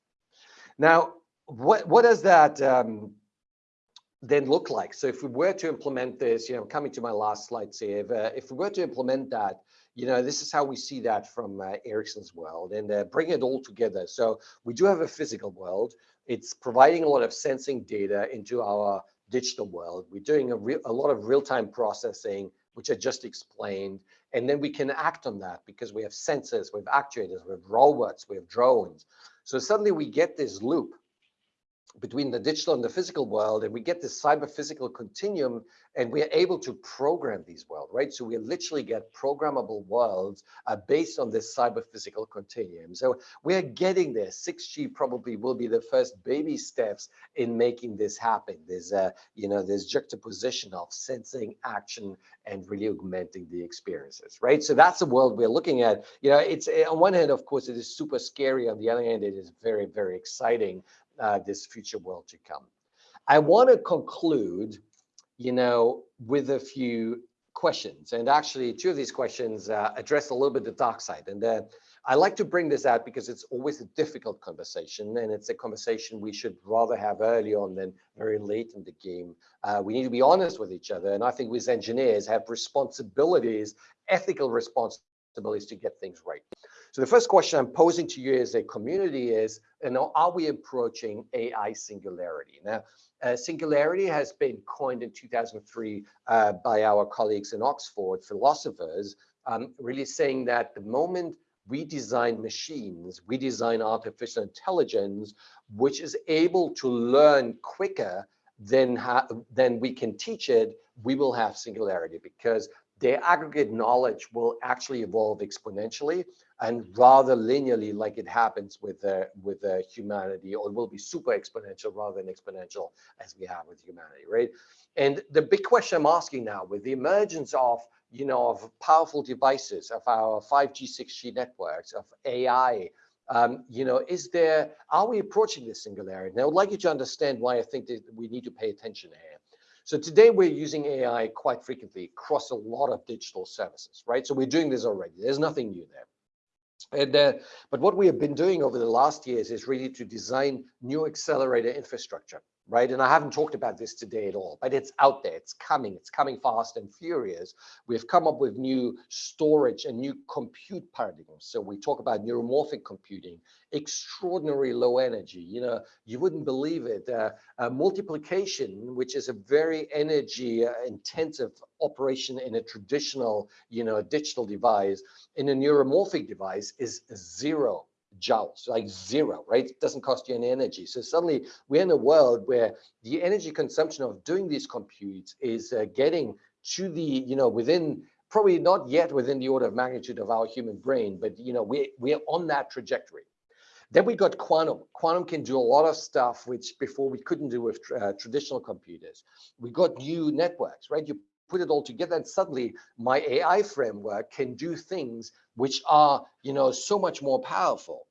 Now, what, what does that um, then look like? So if we were to implement this, you know, coming to my last slide, here, if, uh, if we were to implement that, you know, this is how we see that from uh, Ericsson's world and uh, bring it all together. So we do have a physical world. It's providing a lot of sensing data into our digital world. We're doing a, a lot of real-time processing, which I just explained. And then we can act on that because we have sensors, we have actuators, we have robots, we have drones. So suddenly we get this loop between the digital and the physical world, and we get this cyber physical continuum, and we are able to program these worlds, right? So we literally get programmable worlds uh, based on this cyber physical continuum. So we are getting there. 6G probably will be the first baby steps in making this happen. There's a, you know, there's juxtaposition of sensing, action, and really augmenting the experiences, right? So that's the world we're looking at. You know, it's on one hand, of course, it is super scary. On the other hand, it is very, very exciting uh, this future world to come. I want to conclude, you know, with a few questions. And actually, two of these questions uh, address a little bit the dark side. And uh, I like to bring this out because it's always a difficult conversation, and it's a conversation we should rather have early on than very late in the game. Uh, we need to be honest with each other, and I think we as engineers have responsibilities, ethical responsibilities to get things right. So the first question I'm posing to you as a community is, you know, are we approaching AI singularity? Now, uh, singularity has been coined in 2003 uh, by our colleagues in Oxford, philosophers, um, really saying that the moment we design machines, we design artificial intelligence, which is able to learn quicker than, than we can teach it, we will have singularity because their aggregate knowledge will actually evolve exponentially and rather linearly like it happens with uh, with uh, humanity or will be super exponential rather than exponential as we have with humanity right? And the big question i'm asking now with the emergence of you know of powerful devices of our 5g 6g networks of ai um, you know is there are we approaching this singularity? Now i would like you to understand why i think that we need to pay attention here so today we're using AI quite frequently across a lot of digital services, right? So we're doing this already. There's nothing new there. And, uh, but what we have been doing over the last years is really to design new accelerator infrastructure, right? And I haven't talked about this today at all, but it's out there, it's coming, it's coming fast and furious. We've come up with new storage and new compute paradigms. So we talk about neuromorphic computing, extraordinary low energy. You know, you wouldn't believe it. Uh, uh, multiplication, which is a very energy uh, intensive operation in a traditional, you know, digital device, in a neuromorphic device is zero joules, like zero, right? It doesn't cost you any energy. So suddenly we're in a world where the energy consumption of doing these computes is uh, getting to the, you know, within probably not yet within the order of magnitude of our human brain, but, you know, we're, we're on that trajectory. Then we got quantum. Quantum can do a lot of stuff which before we couldn't do with uh, traditional computers. We got new networks, right? You put it all together and suddenly my AI framework can do things which are, you know, so much more powerful.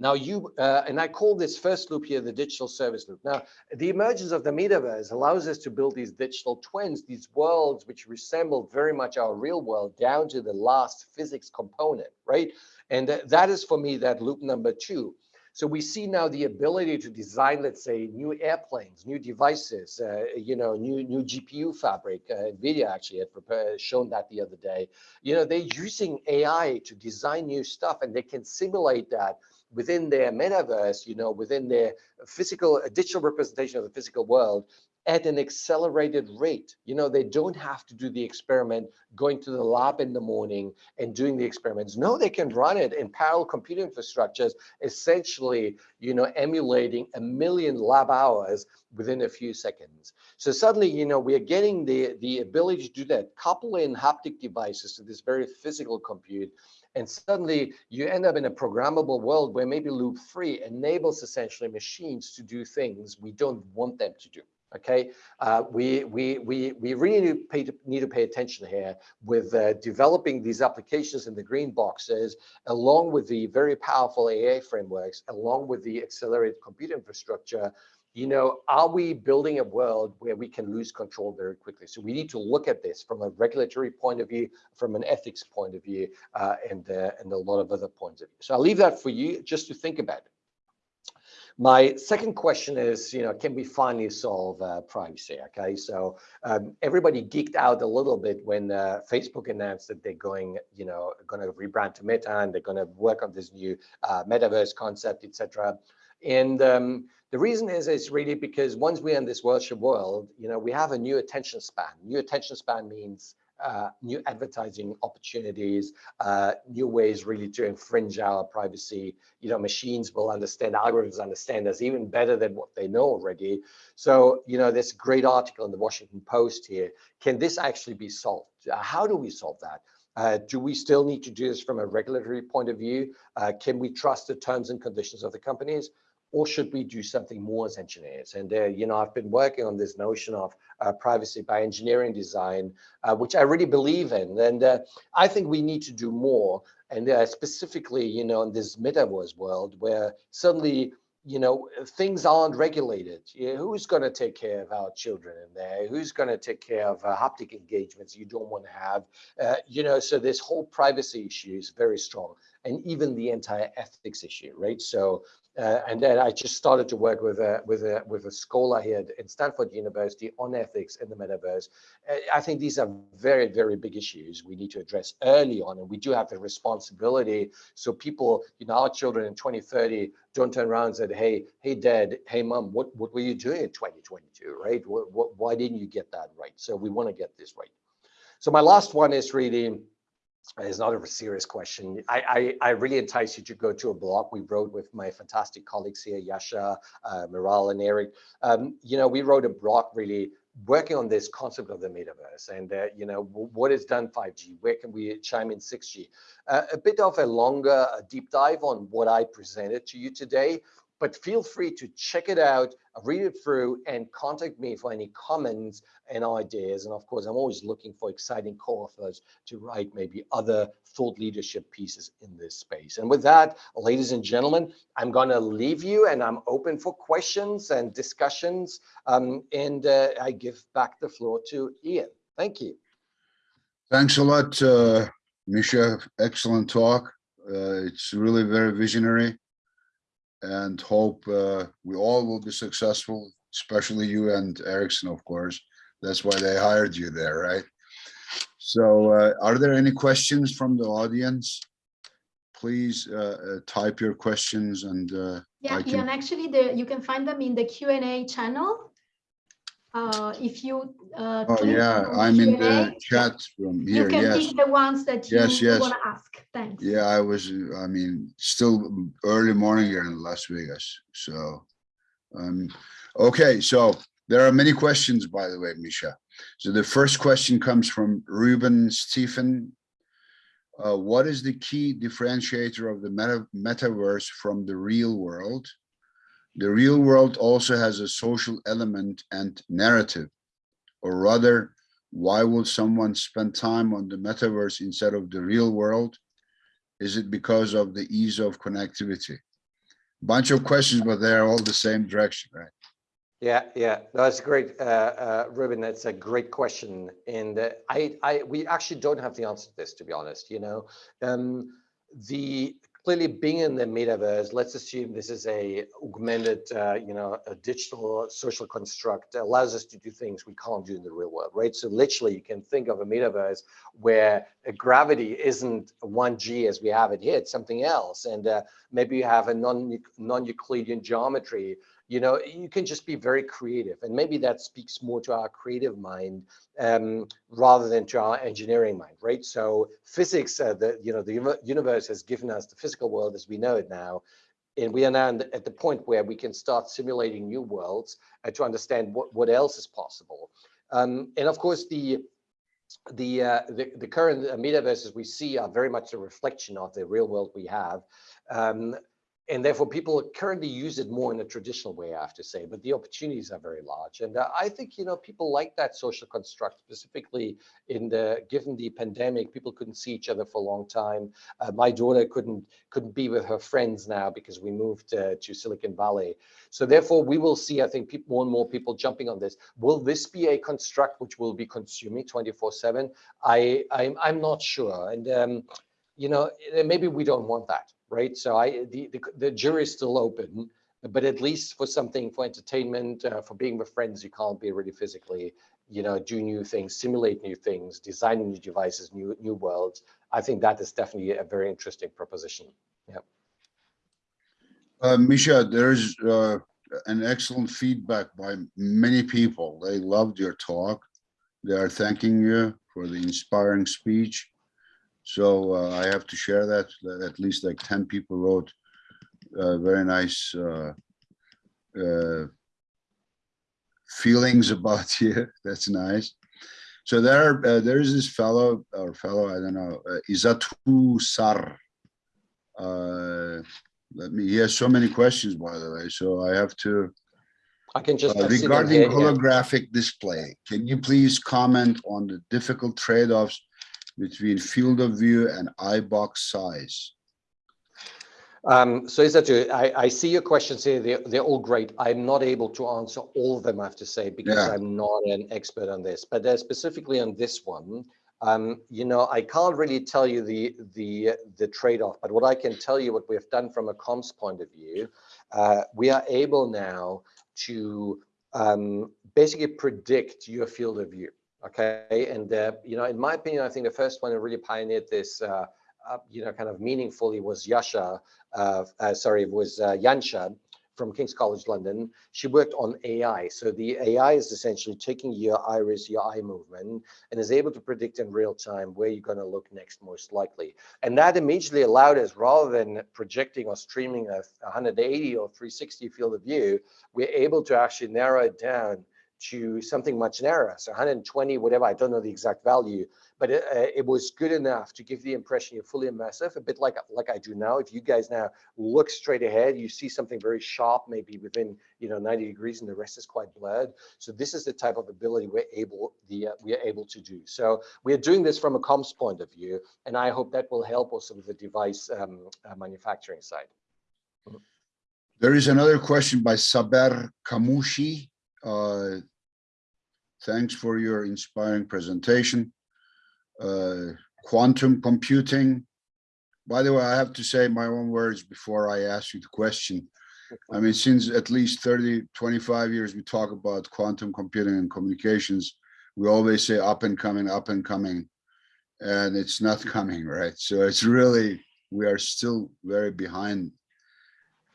Now you, uh, and I call this first loop here the digital service loop. Now, the emergence of the metaverse allows us to build these digital twins, these worlds which resemble very much our real world down to the last physics component, right? And th that is for me that loop number two. So we see now the ability to design, let's say, new airplanes, new devices, uh, you know, new new GPU fabric. Uh, NVIDIA actually had prepared, shown that the other day. You know, they're using AI to design new stuff, and they can simulate that within their metaverse, you know, within their physical, digital representation of the physical world, at an accelerated rate. You know, they don't have to do the experiment going to the lab in the morning and doing the experiments. No, they can run it in parallel computer infrastructures, essentially, you know, emulating a million lab hours within a few seconds. So suddenly, you know, we are getting the, the ability to do that, couple in haptic devices to this very physical compute, and suddenly you end up in a programmable world where maybe loop three enables essentially machines to do things we don't want them to do. Okay, uh, we, we, we, we really need to, pay, need to pay attention here with uh, developing these applications in the green boxes, along with the very powerful AI frameworks, along with the accelerated compute infrastructure you know, are we building a world where we can lose control very quickly? So we need to look at this from a regulatory point of view, from an ethics point of view, uh, and, uh, and a lot of other points of view. So I'll leave that for you just to think about. My second question is, you know, can we finally solve uh, privacy? Okay, so um, everybody geeked out a little bit when uh, Facebook announced that they're going, you know, going to rebrand to Meta and they're going to work on this new uh, metaverse concept, etc. And um, the reason is it's really because once we're in this virtual world, you know, we have a new attention span. New attention span means uh, new advertising opportunities, uh, new ways really to infringe our privacy. You know, machines will understand, algorithms understand us even better than what they know already. So, you know, this great article in the Washington Post here, can this actually be solved? Uh, how do we solve that? Uh, do we still need to do this from a regulatory point of view? Uh, can we trust the terms and conditions of the companies? Or should we do something more as engineers? And, uh, you know, I've been working on this notion of uh, privacy by engineering design, uh, which I really believe in. And uh, I think we need to do more. And uh, specifically, you know, in this metaverse world where suddenly, you know, things aren't regulated. You know, who's going to take care of our children in there? Who's going to take care of uh, haptic engagements you don't want to have? you know, so this whole privacy issue is very strong and even the entire ethics issue, right? So uh, and then I just started to work with a with a with a scholar here at Stanford University on ethics in the metaverse. Uh, I think these are very very big issues we need to address early on, and we do have the responsibility so people, you know, our children in 2030 don't turn around and say, "Hey, hey, Dad, hey, Mom, what what were you doing in 2022? Right? What, what, why didn't you get that right?" So we want to get this right. So my last one is really is not a serious question. I, I, I, really entice you to go to a blog we wrote with my fantastic colleagues here, Yasha, uh, Miral, and Eric. Um, you know, we wrote a blog really working on this concept of the metaverse and, uh, you know, what is done 5G? Where can we chime in 6G? Uh, a bit of a longer deep dive on what I presented to you today but feel free to check it out, read it through, and contact me for any comments and ideas. And of course, I'm always looking for exciting co-authors to write maybe other thought leadership pieces in this space. And with that, ladies and gentlemen, I'm going to leave you and I'm open for questions and discussions. Um, and uh, I give back the floor to Ian. Thank you. Thanks a lot, uh, Mischa. Excellent talk. Uh, it's really very visionary and hope uh, we all will be successful, especially you and Ericsson, of course. That's why they hired you there, right? So uh, are there any questions from the audience? Please uh, uh type your questions and uh, yeah, can... and actually the, you can find them in the Q&A channel uh, if you uh, oh yeah i'm in the chat room here you can yes. pick the ones that you, yes, yes. want to ask. Thanks. Yeah i was i mean still early morning here in las vegas so um okay so there are many questions by the way Mischa. So the first question comes from ruben stephen. Uh, what is the key differentiator of the meta metaverse from the real world the real world also has a social element and narrative, or rather, why would someone spend time on the metaverse instead of the real world? Is it because of the ease of connectivity? Bunch of questions, but they're all the same direction, right? Yeah, yeah, that's great, uh, uh, Ruben. That's a great question, and uh, I, I, we actually don't have the answer to this, to be honest. You know, um, the clearly being in the metaverse, let's assume this is a augmented, uh, you know, a digital social construct allows us to do things we can't do in the real world, right? So literally you can think of a metaverse where gravity isn't 1G as we have it here, it's something else. And uh, maybe you have a non-Euclidean non geometry you know, you can just be very creative. And maybe that speaks more to our creative mind um, rather than to our engineering mind, right? So physics, uh, the, you know, the universe has given us the physical world as we know it now. And we are now at the point where we can start simulating new worlds uh, to understand what, what else is possible. Um, and of course, the the, uh, the, the current metaverses we see are very much a reflection of the real world we have. Um, and therefore people currently use it more in a traditional way, I have to say, but the opportunities are very large. And uh, I think, you know, people like that social construct, specifically in the, given the pandemic, people couldn't see each other for a long time. Uh, my daughter couldn't, couldn't be with her friends now because we moved uh, to Silicon Valley. So therefore we will see, I think, people, more and more people jumping on this. Will this be a construct which will be consuming 24 seven? I, I'm, I'm not sure. And, um, you know, maybe we don't want that right? So I the, the, the jury is still open, but at least for something for entertainment, uh, for being with friends, you can't be really physically, you know, do new things, simulate new things, design new devices, new new worlds. I think that is definitely a very interesting proposition. Yeah. Uh, Mischa, there's uh, an excellent feedback by many people. They loved your talk. They are thanking you for the inspiring speech. So uh, I have to share that, at least like 10 people wrote uh, very nice uh, uh feelings about you. That's nice. So there, uh, there is this fellow or fellow, I don't know, uh, Izatu Sar. let me, he has so many questions, by the way, so I have to. I can just regarding holographic display, can you please comment on the difficult trade-offs between field of view and eye box size? Um, so is that? I, I see your questions here. They're, they're all great. I'm not able to answer all of them, I have to say, because yeah. I'm not an expert on this. But uh, specifically on this one, um, you know, I can't really tell you the the the trade-off. But what I can tell you, what we've done from a comms point of view, uh, we are able now to um, basically predict your field of view. Okay, and uh, you know, in my opinion, I think the first one who really pioneered this, uh, uh, you know, kind of meaningfully was Yasha. Uh, uh, sorry, was uh, Yansha from King's College London. She worked on AI. So the AI is essentially taking your iris, your eye movement, and is able to predict in real time where you're going to look next most likely. And that immediately allowed us, rather than projecting or streaming a 180 or 360 field of view, we're able to actually narrow it down to something much narrower. So 120, whatever, I don't know the exact value, but it, uh, it, was good enough to give the impression you're fully immersive, a bit like, like I do now. If you guys now look straight ahead, you see something very sharp, maybe within, you know, 90 degrees and the rest is quite blurred. So this is the type of ability we're able, the, uh, we are able to do. So we are doing this from a comms point of view, and I hope that will help also with the device um, uh, manufacturing side. There is another question by Saber Kamushi. Uh, Thanks for your inspiring presentation. Uh, quantum computing. By the way, I have to say my own words before I ask you the question. I mean, since at least 30, 25 years, we talk about quantum computing and communications. We always say up and coming, up and coming, and it's not coming, right? So it's really, we are still very behind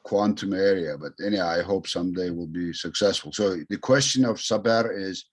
quantum area, but anyhow, I hope someday we'll be successful. So the question of Saber is,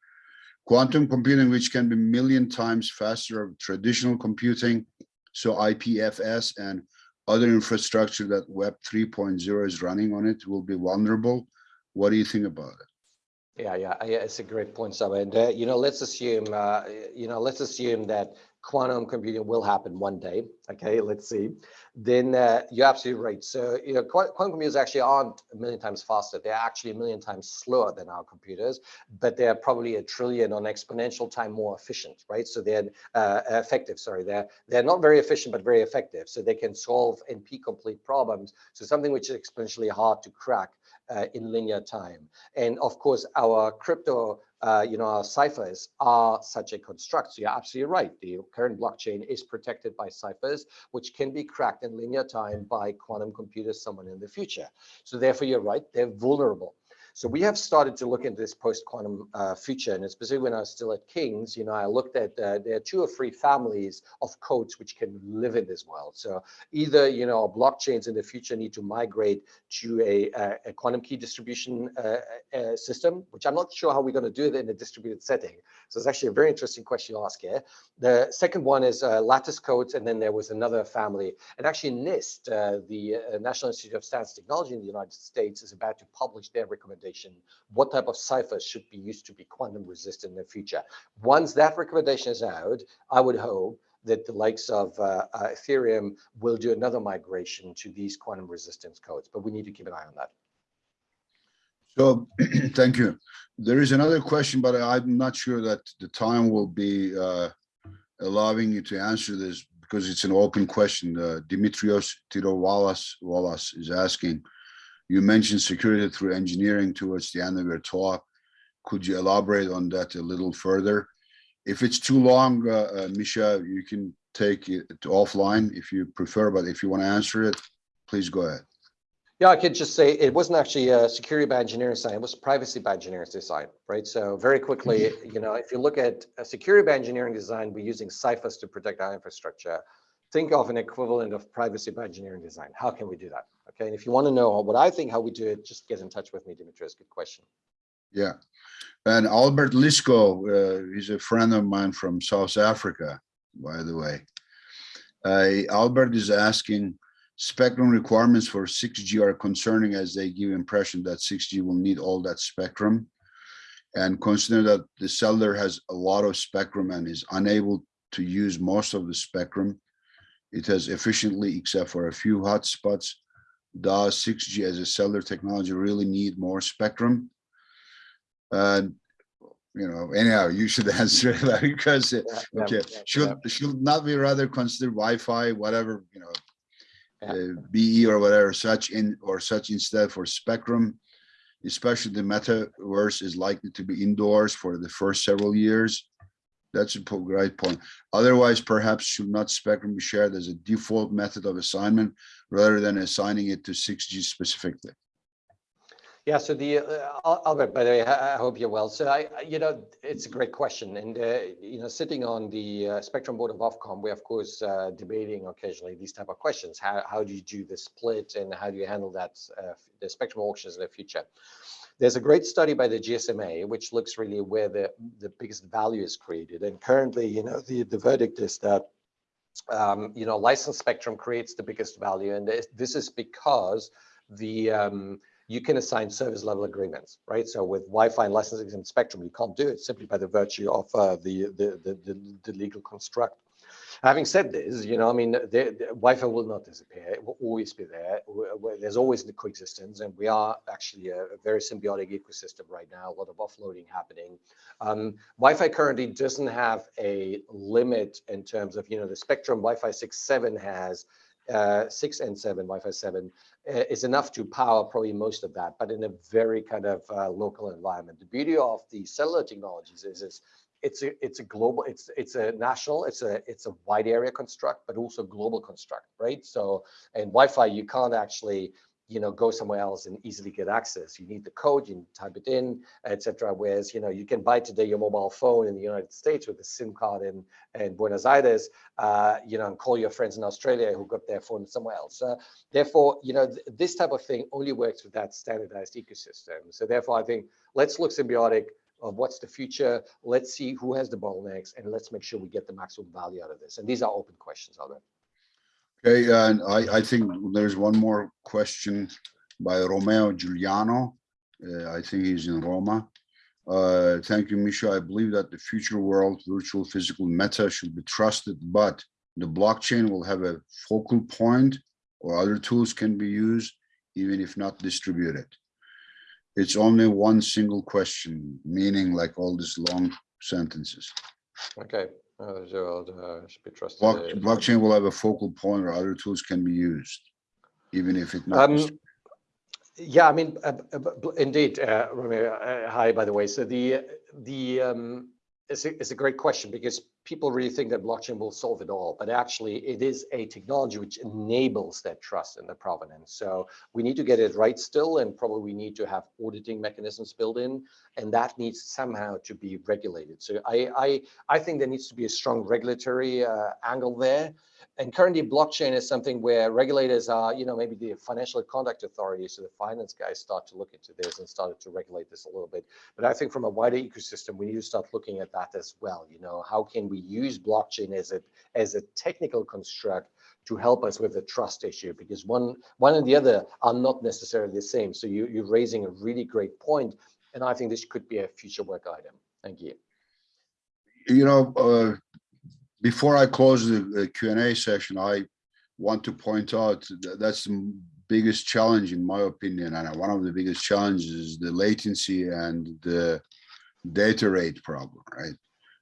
Quantum computing, which can be million times faster of traditional computing, so IPFS and other infrastructure that Web 3.0 is running on it will be vulnerable. What do you think about it? Yeah, yeah, yeah, it's a great point, Saba. And uh, you know, let's assume, uh, you know, let's assume that quantum computing will happen one day. Okay, let's see. Then uh, you're absolutely right. So you know, quantum computers actually aren't a million times faster. They're actually a million times slower than our computers, but they're probably a trillion on exponential time more efficient, right? So they're uh, effective. Sorry, they're they're not very efficient, but very effective. So they can solve NP complete problems. So something which is exponentially hard to crack uh, in linear time. And of course, our crypto uh, you know, our ciphers are such a construct. So you're absolutely right. The current blockchain is protected by ciphers, which can be cracked in linear time by quantum computers someone in the future. So therefore, you're right, they're vulnerable. So we have started to look into this post-quantum uh, future, and especially when I was still at King's, you know, I looked at uh, there are two or three families of codes which can live in this world. So either you know blockchains in the future need to migrate to a, a, quantum key distribution uh, uh, system, which I'm not sure how we're going to do it in a distributed setting. So it's actually a very interesting question you ask here. The second one is uh, lattice codes, and then there was another family, and actually NIST, uh, the National Institute of Standards and Technology in the United States, is about to publish their recommendation what type of ciphers should be used to be quantum resistant in the future. Once that recommendation is out, I would hope that the likes of uh, uh, Ethereum will do another migration to these quantum resistance codes, but we need to keep an eye on that. So, thank you. There is another question, but I'm not sure that the time will be uh, allowing you to answer this because it's an open question. Uh, Dimitrios Tirovalas Wallace is asking, you mentioned security through engineering towards the end of your talk. Could you elaborate on that a little further? If it's too long, uh, uh, Mischa, you can take it offline if you prefer, but if you want to answer it, please go ahead. Yeah, I could just say it wasn't actually a security by engineering design, it was privacy by engineering design, right? So very quickly, you know, if you look at a security by engineering design, we're using ciphers to protect our infrastructure. Think of an equivalent of privacy by engineering design. How can we do that? Okay, and if you want to know what I think how we do it, just get in touch with me, Dimitrios. Good question. Yeah, and Albert Lysko, uh, he's a friend of mine from South Africa, by the way. Uh, Albert is asking, spectrum requirements for 6G are concerning as they give impression that 6G will need all that spectrum. And consider that the cellular has a lot of spectrum and is unable to use most of the spectrum. It has efficiently, except for a few hotspots, does 6G as a cellular technology really need more spectrum? And you know, anyhow, you should answer that because uh, Yeah, okay, yeah, should yeah. should not we rather consider Wi-Fi, whatever you know, uh, BE or whatever such in or such instead for spectrum, especially the metaverse is likely to be indoors for the first several years. That's a great point. Otherwise, perhaps should not spectrum be shared as a default method of assignment rather than assigning it to 6G specifically? Yeah, so the, uh, Albert, by the way, I hope you're well. So I, I- you know, it's a great question. And, uh, you know, sitting on the uh, Spectrum Board of Ofcom, we're of course uh, debating occasionally these type of questions. How, how do you do the split and how do you handle that, uh, the spectrum auctions in the future? There's a great study by the GSMA, which looks really where the, the biggest value is created. And currently, you know, the, the verdict is that um, you know, license spectrum creates the biggest value. And this, is because the um, you can assign service level agreements, right? So with Wi-Fi and licensing and spectrum, you can't do it simply by the virtue of uh, the, the, the, the legal construct. Having said this, you know, I mean, the, the Wi-Fi will not disappear. It will always be there. There's always the coexistence, and we are actually a, a very symbiotic ecosystem right now. A lot of offloading happening. Um, Wi-Fi currently doesn't have a limit in terms of, you know, the spectrum Wi-Fi 6, 7 has uh, 6 and 7, Wi-Fi 7, uh, is enough to power probably most of that, but in a very kind of uh, local environment. The beauty of the cellular technologies is, is it's a it's a global it's it's a national it's a it's a wide area construct but also global construct right? So and wi-fi you can't actually you know go somewhere else and easily get access. You need the code you type it in etc whereas you know you can buy today your mobile phone in the united states with a sim card in in buenos aires uh, you know and call your friends in australia who got their phone somewhere else. Uh, therefore you know th this type of thing only works with that standardized ecosystem. So therefore i think let's look symbiotic of what's the future. Let's see who has the bottlenecks and let's make sure we get the maximum value out of this. And these are open questions, Albert. Okay, and I, I think there's one more question by Romeo Giuliano. Uh, I think he's in Roma. Uh, thank you, Mischa. I believe that the future world, virtual, physical, meta should be trusted, but the blockchain will have a focal point or other tools can be used, even if not distributed. It's only one single question, meaning like all these long sentences. Okay. Uh, Gerald uh, should be trusted. Block, blockchain will have a focal point or other tools can be used, even if it not. Um, Yeah, I mean, uh, uh, indeed, uh, Romeo, uh, hi, by the way. So the, the, um, it's a, it's a great question because people really think that blockchain will solve it all, but actually it is a technology which enables that trust and the provenance. So we need to get it right still, and probably we need to have auditing mechanisms built in, and that needs somehow to be regulated. So I, I, I think there needs to be a strong regulatory uh, angle there. And currently blockchain is something where regulators are, you know, maybe the financial conduct authorities, so the finance guys start to look into this and started to regulate this a little bit. But I think from a wider ecosystem, we need to start looking at that as well. You know, how can we use blockchain as a, as a technical construct to help us with the trust issue? Because one, one and the other are not necessarily the same. So you, you're raising a really great point, And I think this could be a future work item. Thank you. You know, uh, before I close the, the Q and A session, I want to point out that that's the biggest challenge in my opinion, and one of the biggest challenges is the latency and the data rate problem, right?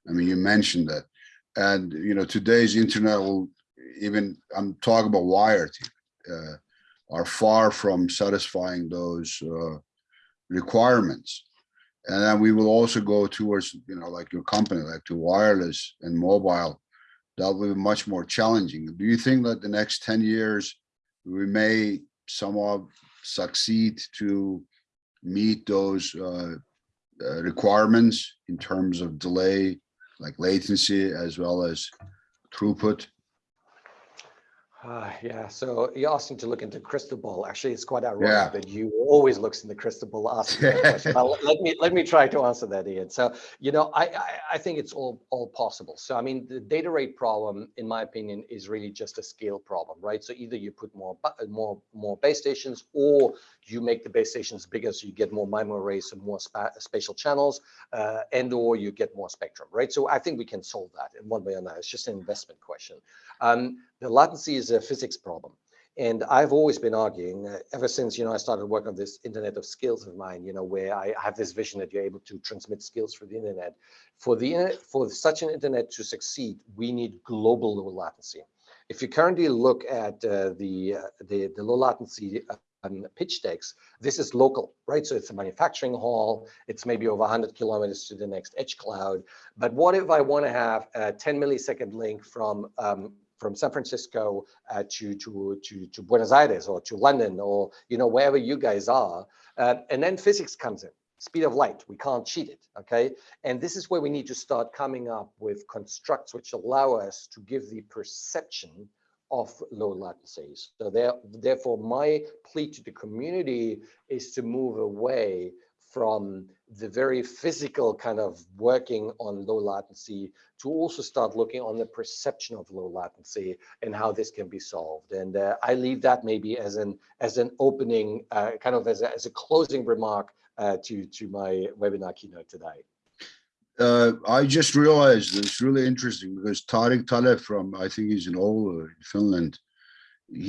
I mean, you mentioned that, and you know, today's internet will even I'm talking about wired uh, are far from satisfying those uh, requirements. And then we will also go towards, you know, like your company, like to wireless and mobile that will be much more challenging. Do you think that the next 10 years we may somewhat succeed to meet those uh, uh, requirements in terms of delay, like latency, as well as throughput? Uh, yeah, so you asked him to look into crystal ball. Actually, it's quite ironic Yeah. that you always looks in the crystal ball asking that question. But let me let me try to answer that, Ian. So you know, I, I I think it's all all possible. So I mean, the data rate problem, in my opinion, is really just a scale problem, right? So either you put more more more base stations, or you make the base stations bigger, so you get more MIMO arrays and more spa spatial channels, uh, and or you get more spectrum, right? So I think we can solve that in one way or another. It's just an investment question. Um, the latency is a physics problem. And I've always been arguing uh, ever since, you know, I started working on this Internet of Skills of mine, you know, where I have this vision that you're able to transmit skills through the internet. For the for such an internet to succeed, we need global low latency. If you currently look at uh, the, uh, the the low latency um, pitch decks, this is local, right? So it's a manufacturing hall. It's maybe over 100 kilometers to the next edge cloud. But what if I want to have a 10 millisecond link from um, from San Francisco uh, to, to, to, to Buenos Aires or to London or, you know, wherever you guys are. Uh, and then physics comes in, speed of light, we can't cheat it, okay? And this is where we need to start coming up with constructs which allow us to give the perception of low latencies. So there, therefore, my plea to the community is to move away from the very physical kind of working on low latency to also start looking on the perception of low latency and how this can be solved. And uh, I leave that maybe as an as an opening, uh, kind of as a, as a closing remark uh, to to my webinar keynote today. Uh, I just realized it's really interesting because Tarik Taleb from, I think he's in Oulu in Finland.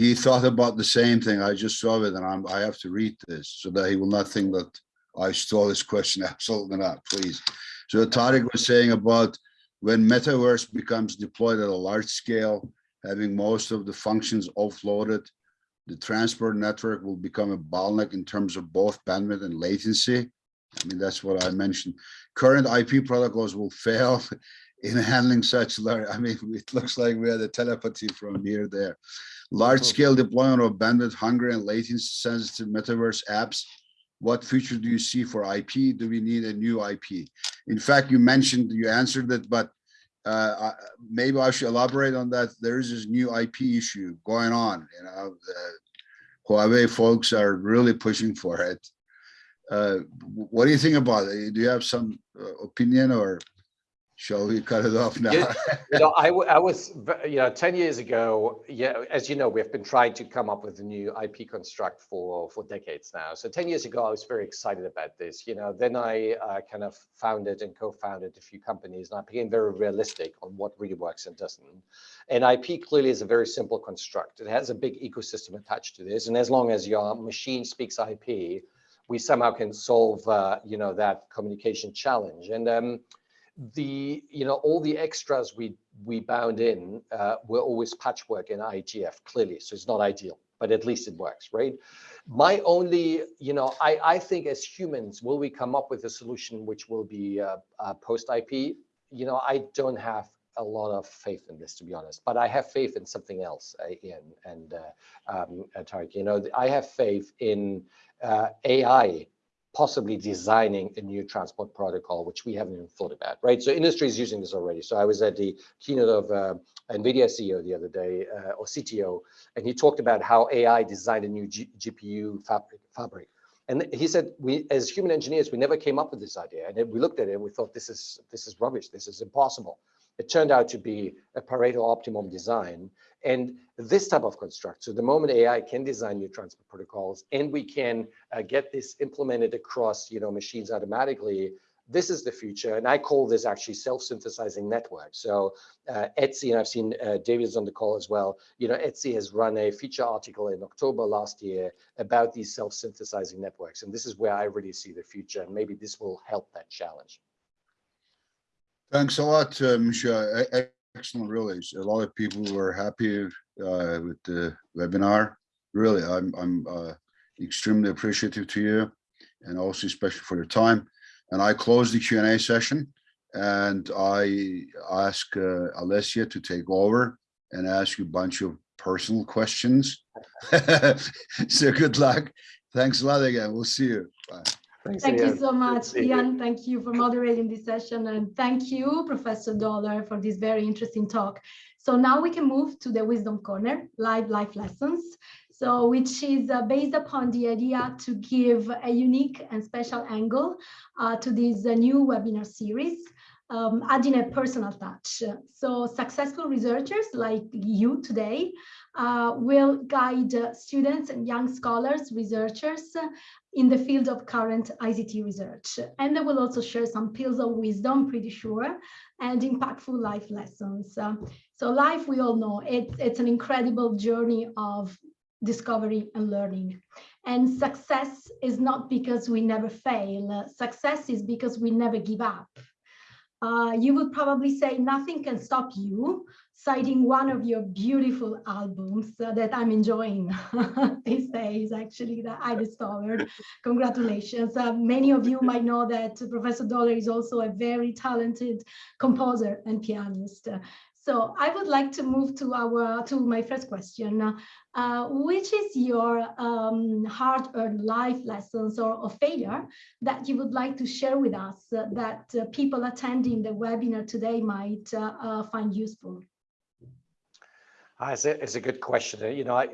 He thought about the same thing. I just saw it and I'm, I have to read this so that he will not think that I stole this question. Absolutely not, please. So Tarik was saying about when metaverse becomes deployed at a large scale, having most of the functions offloaded, the transport network will become a bottleneck in terms of both bandwidth and latency. I mean, that's what I mentioned. Current IP protocols will fail in handling such large, I mean, it looks like we had a telepathy from here there. Large scale deployment of bandwidth hungry and latency sensitive metaverse apps what future do you see for IP? Do we need a new IP? In fact, you mentioned, you answered it, but uh, maybe I should elaborate on that. There is this new IP issue going on, you know, the Huawei folks are really pushing for it. Uh, what do you think about it? Do you have some uh, opinion or Shall we cut it off now? you, you know, I, I was, you know, 10 years ago, yeah, as you know, we've been trying to come up with a new IP construct for, for decades now. So 10 years ago, I was very excited about this. You know, then I uh, kind of founded and co-founded a few companies and I became very realistic on what really works and doesn't. And IP clearly is a very simple construct. It has a big ecosystem attached to this. And as long as your machine speaks IP, we somehow can solve, uh, you know, that communication challenge. And, um, the you know all the extras we we bound in uh, were always patchwork in IETF clearly so it's not ideal but at least it works right my only you know I I think as humans will we come up with a solution which will be uh, uh, post IP you know I don't have a lot of faith in this, to be honest. But I have faith in something else, uh, Ian and uh, um, uh, Tarik. You know, I have faith in uh, AI possibly designing a new transport protocol, which we haven't even thought about, right? So industry is using this already. So I was at the keynote of uh, NVIDIA CEO the other day, uh, or CTO, and he talked about how AI designed a new G GPU fabric, fabric. And he said, we, as human engineers, we never came up with this idea. And we looked at it and we thought, this is, this is rubbish, this is impossible. It turned out to be a Pareto optimum design. And this type of construct, so the moment AI can design new transport protocols and we can uh, get this implemented across you know, machines automatically, this is the future. And I call this actually self-synthesizing network. So uh, ETSI, and I've seen uh, David on the call as well, you know, ETSI has run a feature article in October last year about these self-synthesizing networks. And this is where I really see the future. And maybe this will help that challenge. Thanks a lot, uh, Mischa. Excellent, really. A lot of people were happy uh, with the webinar. Really, I'm, I'm uh, extremely appreciative to you and also especially for your time. And I close the Q&A session and I ask uh, Alessia to take over and ask you a bunch of personal questions. so good luck. Thanks a lot again. We'll see you. Bye. Thanks, Thank you so much. Ian. Thank you for moderating this session. And thank you, Professor Dohler, for this very interesting talk. So now we can move to the Wisdom Corner, live life lessons. So which is uh, based upon the idea to give a unique and special angle uh, to this uh, new webinar series. Um, adding a personal touch. So successful researchers like you today uh, will guide uh, students and young scholars, researchers in the field of current ICT research. And they will also share some pills of wisdom, pretty sure, and impactful life lessons. Uh, so life, we all know, it, it's an incredible journey of discovery and learning. And success is not because we never fail. Success is because we never give up. Uh, you would probably say nothing can stop you, citing one of your beautiful albums uh, that I'm enjoying these days, actually, that I discovered. Congratulations. Uh, many of you might know that Professor Dohler is also a very talented composer and pianist. So I would like to move to our to my first question, uh, which is your um, hard-earned life lessons or, or, failure that you would like to share with us that uh, people attending the webinar today might uh, uh, find useful? Uh, it's, a, it's a good question. You know, I,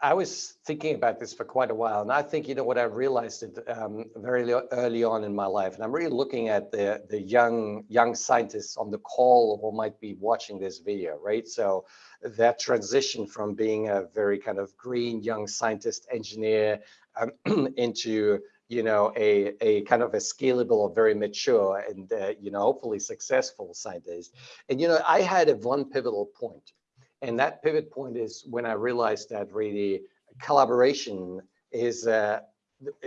I was thinking about this for quite a while, and I think you know what I realized it um, very early on in my life, and I'm really looking at the the young young scientists on the call who might be watching this video, right? So that transition from being a very kind of green young scientist engineer um, into you know a a kind of a scalable or very mature and uh, you know hopefully successful scientist, and you know I had a one pivotal point and that pivot point is when I realized that really collaboration is uh,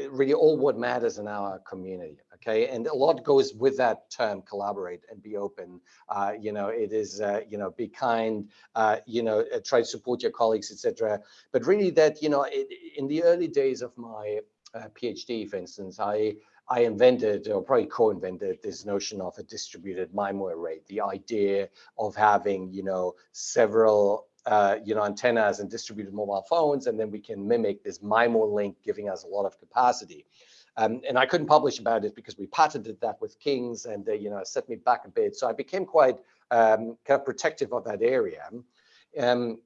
really all what matters in our community. Okay, and a lot goes with that term collaborate and be open. Uh, you know, it is uh, you know be kind. Uh, you know, uh, try to support your colleagues, etc. But really, that you know, it, in the early days of my uh, PhD, for instance, I I invented or probably co-invented this notion of a distributed MIMO array, the idea of having, you know, several, uh, you know, antennas and distributed mobile phones, and then we can mimic this MIMO link, giving us a lot of capacity. Um, and I couldn't publish about it because we patented that with Kings and, uh, you know, set me back a bit. So I became quite um, kind of protective of that area. Um,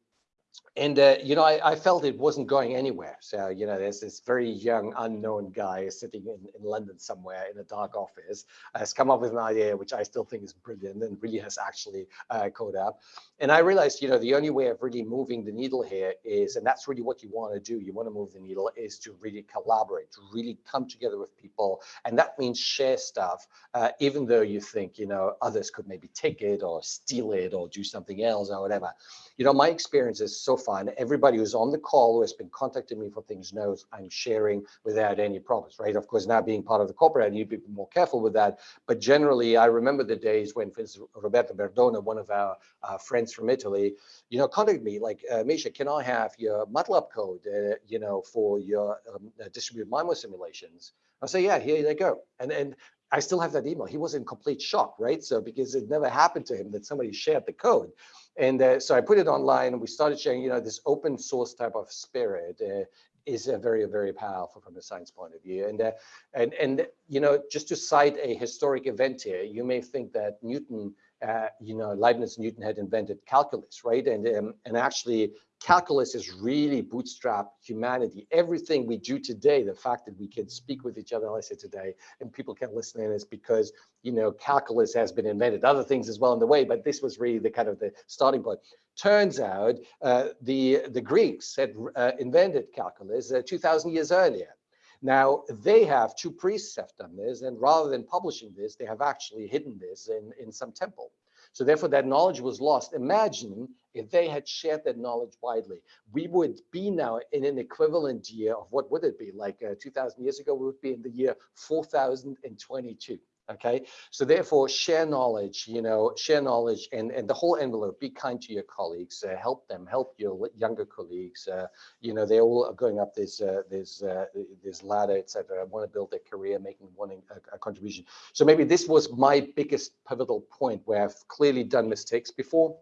and uh, you know, I, I, felt it wasn't going anywhere. So you know, there's this very young, unknown guy sitting in, in London somewhere in a dark office, has come up with an idea which I still think is brilliant and really has actually uh, code up. And I realized, you know, the only way of really moving the needle here is, and that's really what you want to do. You want to move the needle is to really collaborate, to really come together with people, and that means share stuff, uh, even though you think, you know, others could maybe take it or steal it or do something else or whatever. You know, my experience is so and everybody who's on the call who has been contacting me for things knows I'm sharing without any problems, right? Of course, now being part of the corporate, I need to be more careful with that. But generally, I remember the days when, for instance, Roberto Verdone, one of our uh, friends from Italy, you know, contacted me like, uh, Mischa, can I have your MATLAB code, uh, you know, for your um, uh, distributed MIMO simulations? I say, yeah, here they go. And and I still have that email. He was in complete shock, right? So because it never happened to him that somebody shared the code. And uh, so I put it online and we started sharing, you know, this open source type of spirit uh, is a very, very powerful from a science point of view. And, uh, and, and, you know, just to cite a historic event here, you may think that Newton, uh, you know, Leibniz Newton had invented calculus, right? And, um, and actually calculus has really bootstrap humanity. Everything we do today, the fact that we can speak with each other, I said today, and people can listen in is because, you know, calculus has been invented, other things as well in the way, but this was really the kind of the starting point. Turns out uh, the, the Greeks had uh, invented calculus uh, 2000 years earlier. Now, they have, two priests have done this, and rather than publishing this, they have actually hidden this in, in some temple. So therefore that knowledge was lost. Imagine if they had shared that knowledge widely, we would be now in an equivalent year of what would it be? Like uh, 2000 years ago, we would be in the year 4022 okay? So therefore share knowledge you know share knowledge and and the whole envelope. Be kind to your colleagues uh, help them help your younger colleagues uh, you know they all are going up this uh, this uh, this ladder etc want to build their career making wanting a, a, contribution. So maybe this was my biggest pivotal point where i've clearly done mistakes before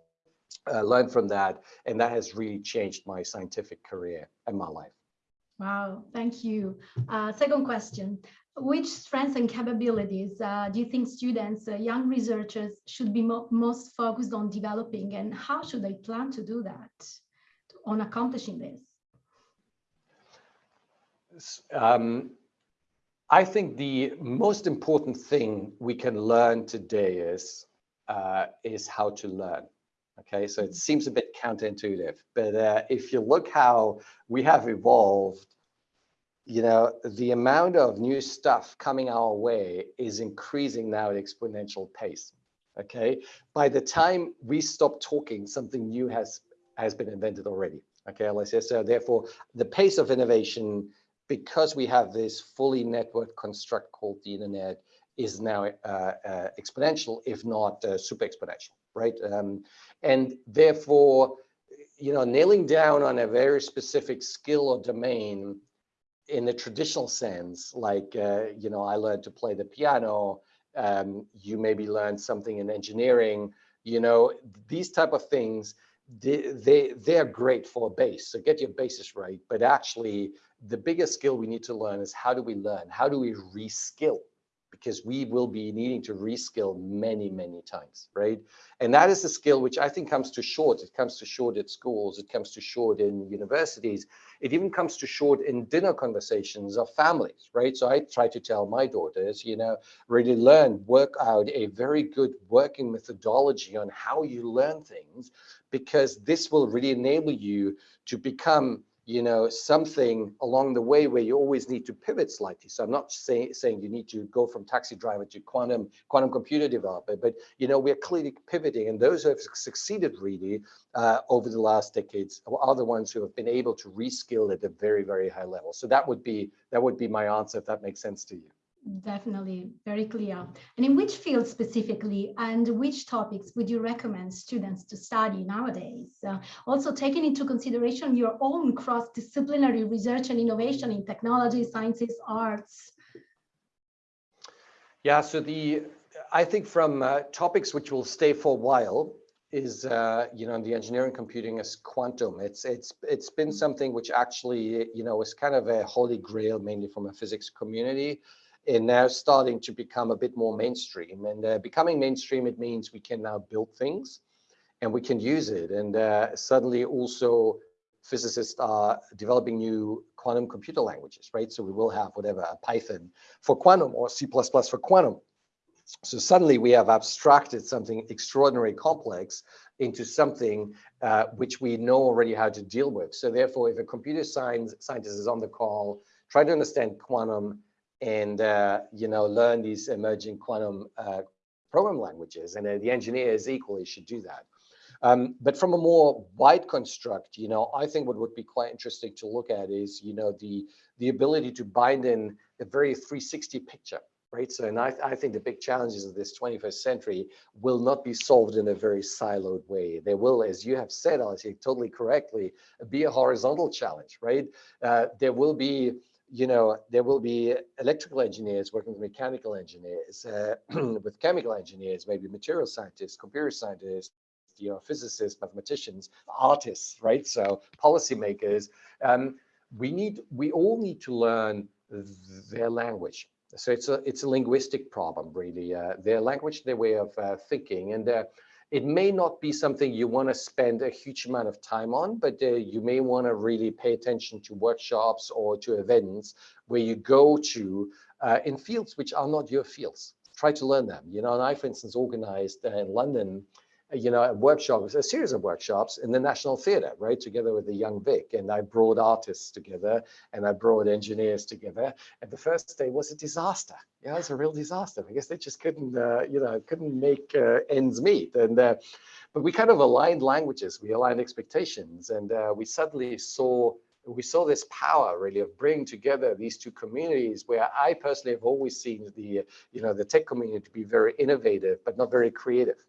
uh, learned from that and that has really changed my scientific career and my life. Wow, thank you. Uh, second question. Which strengths and capabilities uh, do you think students, uh, young researchers should be mo most focused on developing and how should they plan to do that on accomplishing this? Um, I think the most important thing we can learn today is uh, is how to learn. Okay, so it seems a bit counterintuitive, but uh, if you look how we have evolved you know, the amount of new stuff coming our way is increasing now at exponential pace. Okay. By the time we stop talking, something new has has been invented already. Okay, say so. Therefore, the pace of innovation, because we have this fully networked construct called the internet, is now uh, uh, exponential, if not uh, super exponential, right? Um, and therefore, you know, nailing down on a very specific skill or domain in the traditional sense, like, uh, you know, I learned to play the piano, um, you maybe learned something in engineering, you know, these type of things, they, they, they're great for a base. So get your basis right. But actually, the biggest skill we need to learn is how do we learn? How do we reskill? because we will be needing to reskill many, many times, right? And that is a skill which I think comes to short. It comes to short at schools. It comes to short in universities. It even comes to short in dinner conversations of families, right? So I try to tell my daughters, you know, really learn, work out a very good working methodology on how you learn things, because this will really enable you to become you know, something along the way where you always need to pivot slightly. So I'm not say, saying you need to go from taxi driver to quantum quantum computer developer, but you know, we're clearly pivoting, and those who have succeeded really uh, over the last decades are the ones who have been able to reskill at a very, very high level. So that would be that would be my answer if that makes sense to you. Definitely, very clear. And in which field specifically and which topics would you recommend students to study nowadays? Uh, also taking into consideration your own cross-disciplinary research and innovation in technology, sciences, arts. Yeah, so the I think from uh, topics which will stay for a while is uh, you know in the engineering computing is quantum. It's it's it's been something which actually you know is kind of a holy grail mainly from a physics community and now starting to become a bit more mainstream. And uh, becoming mainstream, it means we can now build things and we can use it. And uh, suddenly also physicists are developing new quantum computer languages, right? So we will have whatever, Python for quantum or C++ for quantum. So suddenly we have abstracted something extraordinarily complex into something uh, which we know already how to deal with. So therefore, if a computer science scientist is on the call, try to understand quantum, and uh, you know learn these emerging quantum uh, program languages and uh, the engineers equally should do that. Um, but from a more wide construct you know i think what would be quite interesting to look at is you know the the ability to bind in a very 360 picture right? So and i, I think the big challenges of this 21st century will not be solved in a very siloed way. There will as you have said Alice, totally correctly be a horizontal challenge right? Uh, there will be you know, there will be electrical engineers working with mechanical engineers, uh, with chemical engineers, maybe material scientists, computer scientists, you know, physicists, mathematicians, artists, right? So policymakers. Um, we need, we all need to learn their language. So it's a, it's a linguistic problem, really. Uh, their language, their way of uh, thinking, and uh, it may not be something you want to spend a huge amount of time on, but uh, you may want to really pay attention to workshops or to events where you go to uh, in fields which are not your fields. Try to learn them. You know, and I, for instance, organized uh, in London you know, a workshop, a series of workshops in the National Theatre, right, together with the Young Vic. And I brought artists together and I brought engineers together. And the first day was a disaster. Yeah, it was a real disaster because they just couldn't, uh, you know, couldn't make uh, ends meet. And uh, but we kind of aligned languages, we aligned expectations, and uh, we suddenly saw we saw this power really of bringing together these two communities where I personally have always seen the, you know, the tech community to be very innovative, but not very creative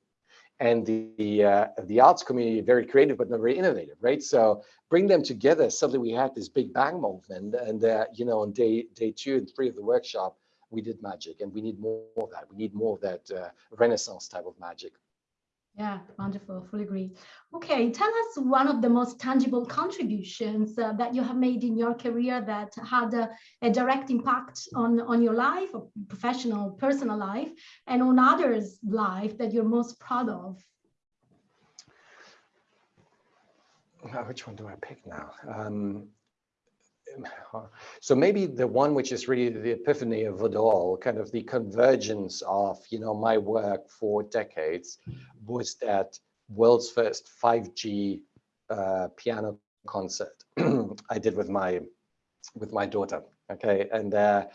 and the uh, the arts community very creative but not very innovative, right? So bring them together. Suddenly we had this big bang movement, and uh, you know on day day two and three of the workshop we did magic, and we need more of that. We need more of that uh, Renaissance type of magic. Yeah, wonderful. Fully agree. Okay, tell us one of the most tangible contributions uh, that you have made in your career that had a, a, direct impact on, on your life, or professional, personal life, and on others' life that you're most proud of. which one do I pick now? Um, so maybe the one which is really the epiphany of it all, kind of the convergence of, you know, my work for decades was that world's first 5G uh, piano concert I did with my with my daughter. Okay, and uh,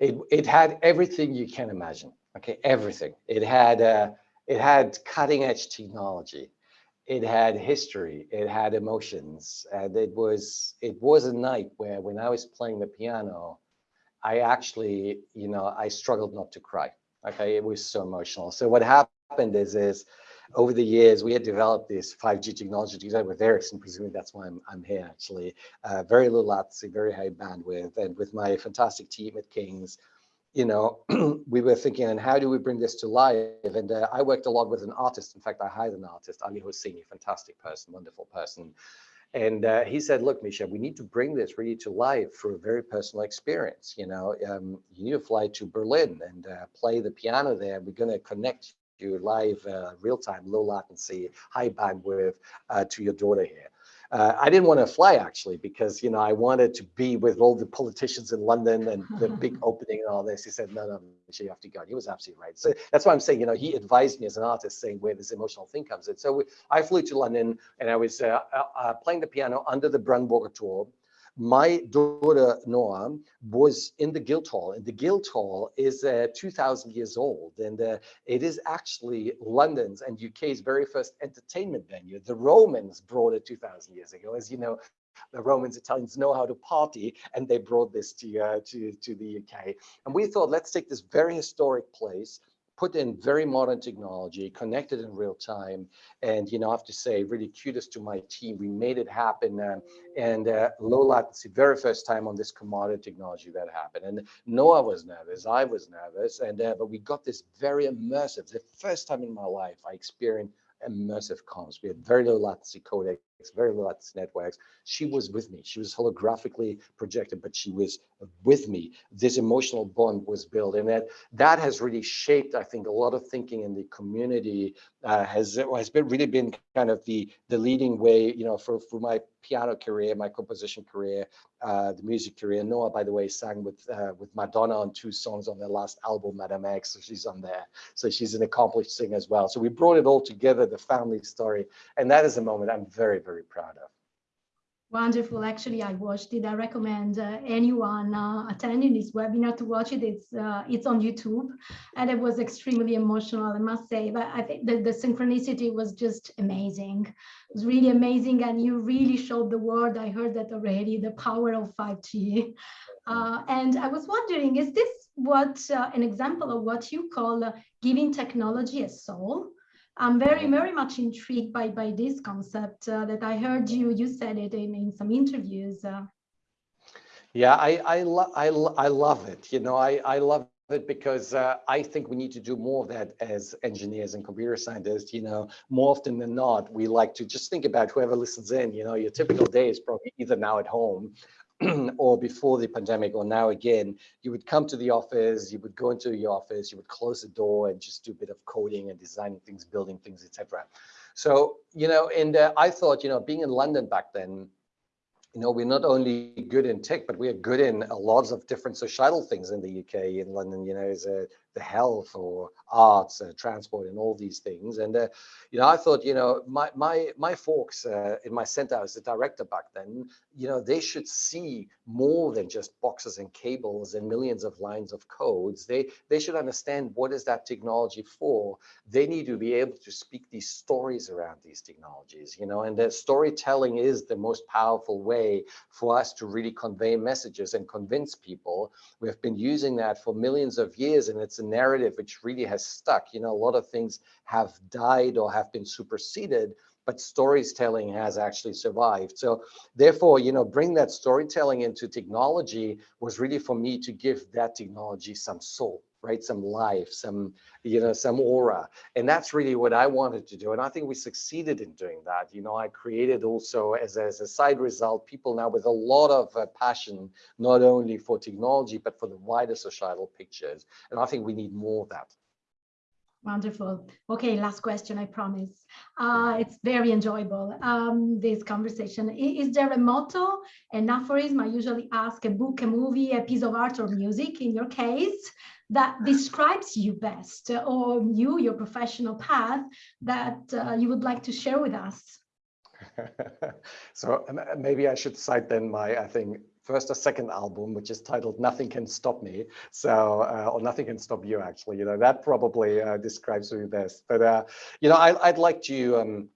it it had everything you can imagine. Okay, everything. It had uh, it had cutting edge technology it had history, it had emotions, and it was it was a night where when I was playing the piano, I actually, you know, I struggled not to cry. Okay, it was so emotional. So what happened is is over the years we had developed this 5G technology together with Ericsson, presumably that's why I'm, I'm here actually. Uh, very low latency, very high bandwidth, and with my fantastic team at King's, you know, we were thinking, and how do we bring this to life? And uh, I worked a lot with an artist. In fact, I hired an artist, Ali Hosseini, fantastic person, wonderful person. And uh, he said, look, Mischa, we need to bring this really to life through a very personal experience. You know, um, you need to fly to Berlin and uh, play the piano there. We're going to connect you live, uh, real time, low latency, high bandwidth uh, to your daughter here. Uh, I didn't want to fly actually because you know I wanted to be with all the politicians in London and the big opening and all this. He said, "No, no, you have to go." And he was absolutely right. So that's why I'm saying, you know, he advised me as an artist, saying where this emotional thing comes in. So we, I flew to London and I was uh, uh, uh playing the piano under the Brandenburger Tor my daughter Noah was in the Guildhall, and the Guildhall is uh, 2,000 years old, and uh, it is actually London's and UK's very first entertainment venue. The Romans brought it 2,000 years ago, as you know. The Romans, Italians know how to party, and they brought this to uh, to to the UK. And we thought, let's take this very historic place, put in very modern technology, connected in real time. And, you know, I have to say, really kudos to my team. We made it happen. Uh, and uh, low latency, very first time on this commodity technology that happened. And Noah was nervous, I was nervous, and uh, but we got this very immersive. The first time in my life I experienced immersive comms. We had very low latency codecs, very latency networks. She was with me. She was holographically projected, but she was with me. This emotional bond was built, and that that has really shaped, I think, a lot of thinking in the community. Uh, has has been really been kind of the the leading way, you know, for for my piano career, my composition career, uh, the music career. Noah, by the way, sang with uh, with Madonna on two songs on their last album, Madame X. So she's on there. So she's an accomplished singer as well. So we brought it all together, the family story, and that is a moment I'm very very proud of. Wonderful. Actually, I watched it. I recommend uh, anyone uh, attending this webinar to watch it. It's uh, it's on YouTube, and it was extremely emotional, I must say. But I think the, the synchronicity was just amazing. It was really amazing, and you really showed the world. I heard that already. The power of 5G, uh, and I was wondering, is this what uh, an example of what you call uh, giving technology a soul? I'm very, very much intrigued by, by this concept uh, that I heard you, you said it in, in some interviews. Uh. Yeah, I I, lo I, lo I love it. You know, I I love it because uh, I think we need to do more of that as engineers and computer scientists. You know, more often than not, we like to just think about whoever listens in. You know, your typical day is probably either now at home or before the pandemic or now again, you would come to the office, you would go into your office, you would close the door and just do a bit of coding and designing things, building things, etc. So, you know, and uh, I thought, you know, being in London back then, you know, we're not only good in tech, but we are good in a lot of different societal things in the UK, in London, you know, is a, the health or arts, uh, transport, and all these things. And uh, you know, I thought, you know, my my my folks uh, in my center as a director back then, you know, they should see more than just boxes and cables and millions of lines of codes. They they should understand what is that technology for. They need to be able to speak these stories around these technologies, you know, and that storytelling is the most powerful way for us to really convey messages and convince people. We've been using that for millions of years, and it's narrative which really has stuck. You know, a lot of things have died or have been superseded, but storytelling has actually survived. So therefore, you know, bring that storytelling into technology was really for me to give that technology some soul, right? Some life, some, you know, some aura. And that's really what I wanted to do. And I think we succeeded in doing that. You know, I created also as, as a side result, people now with a lot of uh, passion, not only for technology, but for the wider societal pictures. And I think we need more of that. Wonderful. Okay, last question, I promise. Uh, it's very enjoyable, um, this conversation. Is, is, there a motto, an aphorism? I usually ask a book, a movie, a piece of art or music in your case that describes you best or you, your professional path that uh, you would like to share with us? so maybe I should cite then my, I think, first or second album, which is titled Nothing Can Stop Me. So, uh, or Nothing Can Stop You, actually, you know, that probably uh, describes me best. But, uh, you know, I, would like to, um,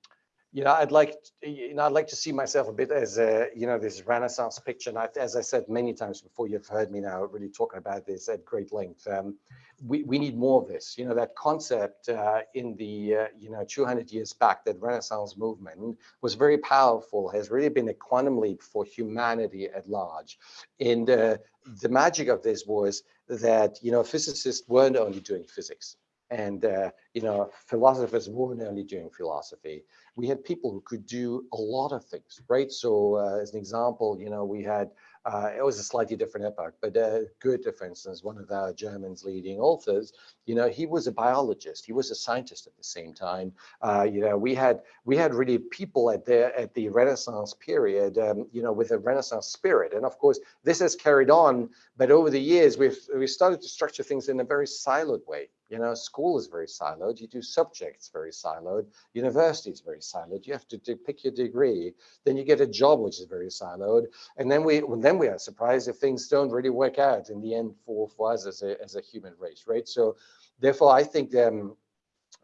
you know, I'd like, you know, I'd like to see myself a bit as a, you know, this Renaissance picture. And I, as I said many times before, you've heard me now really talking about this at great length. Um, we, we need more of this. You know, that concept uh, in the, uh, you know, 200 years back, that Renaissance movement was very powerful, has really been a quantum leap for humanity at large. And uh, the magic of this was that, you know, physicists weren't only doing physics and uh, you know philosophers weren't only doing philosophy we had people who could do a lot of things right so uh, as an example you know we had uh, it was a slightly different epoch, but uh, Goethe, for instance, one of our German's leading authors, you know, he was a biologist. He was a scientist at the same time. Uh, you know, we had we had really people at the at the Renaissance period, um, you know, with a Renaissance spirit. And of course, this has carried on. But over the years, we've we started to structure things in a very siloed way. You know, school is very siloed. You do subjects very siloed. University is very siloed. You have to pick your degree. Then you get a job, which is very siloed. And then we then we are surprised if things don't really work out in the end for, for us as a, as a human race, right? So therefore, I think um,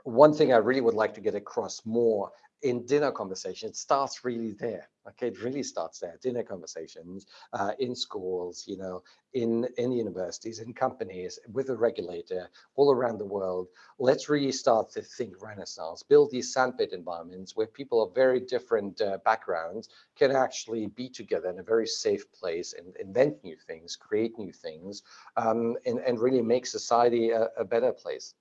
one thing I really would like to get across more in dinner conversation, it starts really there. Okay, it really starts there. Dinner conversations uh, in schools, you know, in in universities, in companies, with a regulator, all around the world. Let's really start to think Renaissance. Build these sandpit environments where people of very different uh, backgrounds can actually be together in a very safe place and invent new things, create new things, um, and and really make society a, a better place.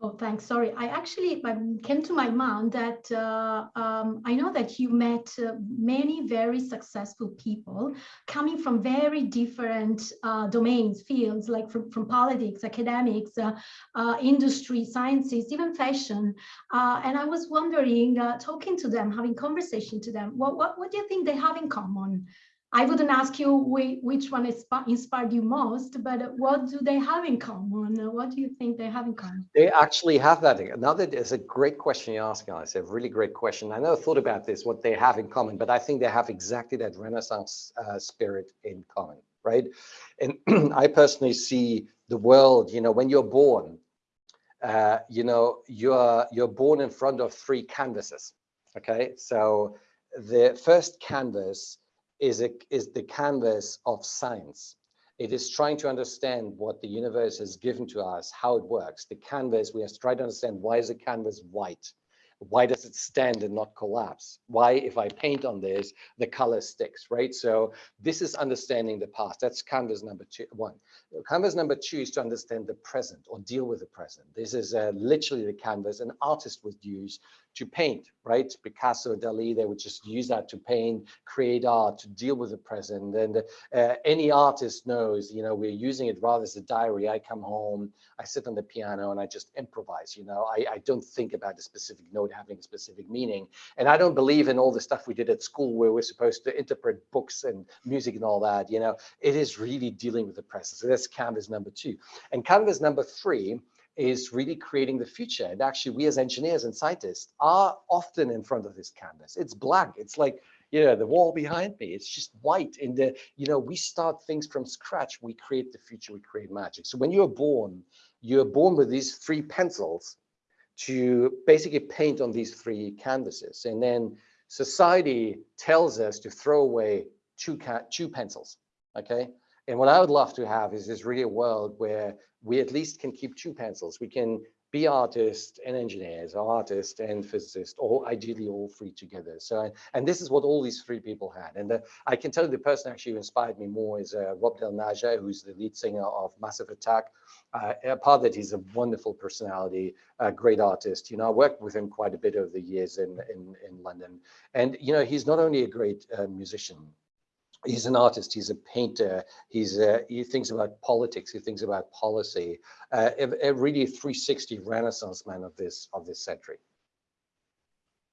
Oh, thanks. Sorry, I actually came to my mind that uh, um, I know that you met uh, many very successful people coming from very different uh, domains, fields, like from, from politics, academics, uh, uh, industry, sciences, even fashion. Uh, and I was wondering, talking to them, having conversation to them, what, what, what do you think they have in common? I wouldn't ask you which one inspired you most, but what do they have in common? What do you think they have in common? They actually have that. Another is a great question you're asking, It's A really great question. I never thought about this, what they have in common, but I think they have exactly that Renaissance uh, spirit in common, right? And I personally see the world, you know, when you're born, uh, you know, you're you're born in front of three canvases. Okay, so the first canvas is, a, is the canvas of science. It is trying to understand what the universe has given to us, how it works. The canvas, we have to try to understand why is the canvas white? Why does it stand and not collapse? Why, if I paint on this, the color sticks, right? So this is understanding the past. That's canvas number two, one. Canvas number two is to understand the present or deal with the present. This is uh, literally the canvas an artist would use to paint, right? Picasso, Dali, they would just use that to paint, create art, to deal with the present. And uh, any artist knows, you know, we're using it rather as a diary. I come home, I sit on the piano and I just improvise, you know, I, I don't think about a specific note having a specific meaning. And I don't believe in all the stuff we did at school where we're supposed to interpret books and music and all that, you know, it is really dealing with the present. So that's canvas number two. And canvas number three is really creating the future. And actually, we as engineers and scientists are often in front of this canvas. It's blank. It's like, you know, the wall behind me. It's just white. And the, you know, we start things from scratch. We create the future. We create magic. So when you're born, you're born with these three pencils to basically paint on these three canvases. And then society tells us to throw away two, two pencils. Okay. And what I would love to have is this real world where we at least can keep two pencils. We can be artists and engineers, artists and physicists, or ideally all three together. So, and this is what all these three people had. And the, I can tell you the person actually who inspired me more is uh, Rob Del Naja, who's the lead singer of Massive Attack. Uh, apart that he's a wonderful personality, a great artist. You know, I worked with him quite a bit over the years in, in, in London. And, you know, he's not only a great uh, musician, he's an artist he's a painter he's uh, he thinks about politics he thinks about policy. Uh, a, a, really 360 renaissance man of this of this century.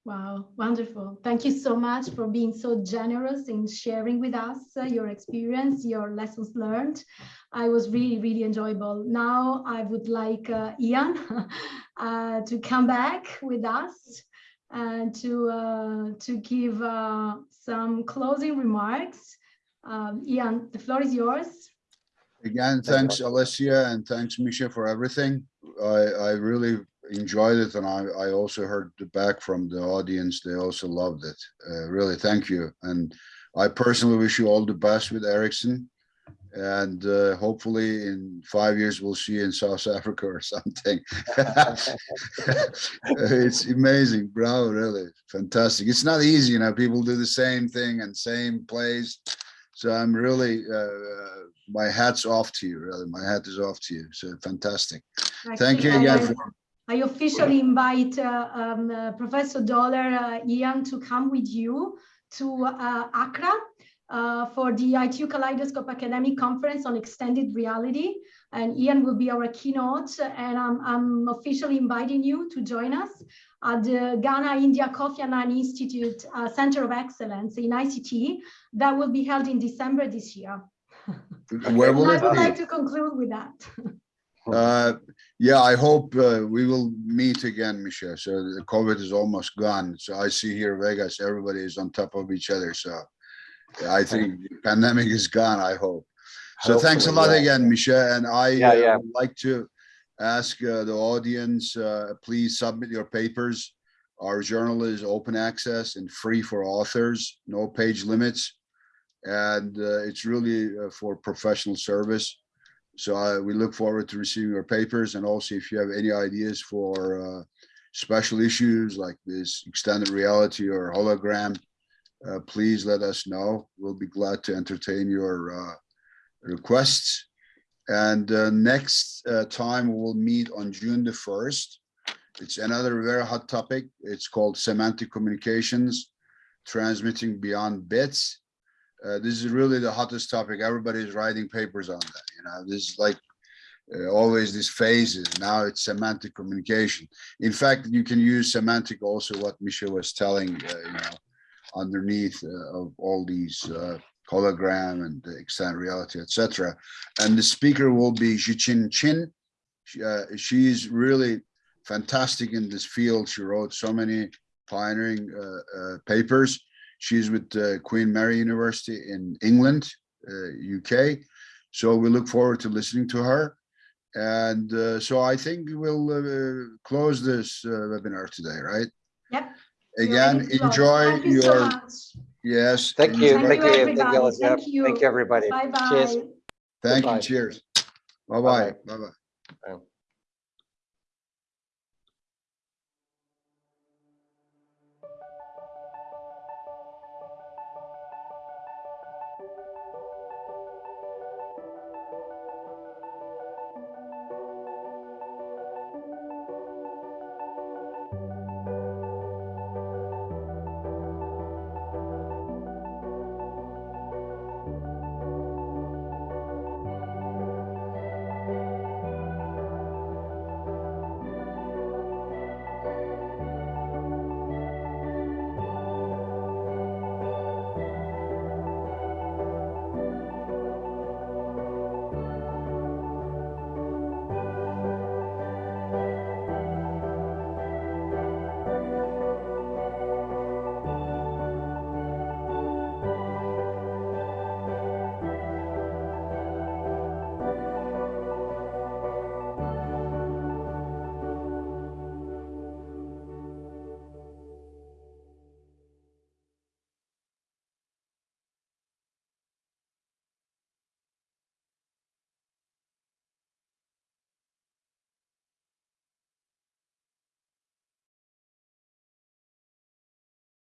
Wow wonderful. Thank you so much for being so generous in sharing with us uh, your experience your lessons learned. I was really really enjoyable. Now i would like uh, ian uh, to come back with us and to uh, to give some closing remarks um, Ian, the floor is yours. Again, thanks Alessia and thanks Mischa for everything. I, I really enjoyed it and I, I also heard back from the audience. They also loved it. Uh, really, thank you. And I personally wish you all the best with Ericsson. And uh, hopefully in five years, we'll see you in South Africa or something. it's amazing, bro, really fantastic. It's not easy, you know, people do the same thing and same place so I'm really, uh, my hat's off to you, really. My hat is off to you. So fantastic. Thank you again. I, for... I officially invite uh, um, uh, Professor Dohler, uh, Ian, to come with you to uh, Accra uh, for the ITU Kaleidoscope Academic Conference on Extended Reality. And Ian will be our keynote. And I'm, I'm officially inviting you to join us at the Ghana India Kofi Annan Institute uh, Center of Excellence in ICT that will be held in December this year. Where will I would be? like to conclude with that. Uh, yeah, I hope uh, we will meet again, Michelle. So the COVID is almost gone. So I see here Vegas, everybody is on top of each other. So I think the pandemic is gone, I hope. So thanks a lot yeah. again, Michelle. And I Yeah, uh, yeah. would like to ask uh, the audience, uh, please submit your papers. Our journal is open access and free for authors, no page limits. And uh, it's really uh, for professional service. So I, we look forward to receiving your papers and also if you have any ideas for uh, special issues like this extended reality or hologram, uh, please let us know. We'll be glad to entertain your uh, requests. And uh, next uh, time we'll meet on June the 1st. It's another very hot topic. It's called semantic communications, transmitting beyond bits. Uh, this is really the hottest topic. Everybody's writing papers on that. You know, this is like uh, always these phases. Now it's semantic communication. In fact, you can use semantic also what Michel was telling, uh, you know, underneath uh, of all these hologram and the extended reality, etc. And the speaker will be Zhijin Qin. She, uh, she's really fantastic in this field. She wrote so many pioneering uh, uh, papers. She's with uh, Queen Mary University in England, UK. So we look forward to listening to her. And uh, so I think we'll uh, close this uh, webinar today, right? Yep. Again, Ready to close. enjoy you your, much. Yes. Thank you. Thank Thank you, you. everybody. Alice. Thank you. Thank you, everybody. Bye-bye. Cheers. Thank you. Goodbye. Cheers. Bye-bye. Bye-bye. Bye-bye. Bye.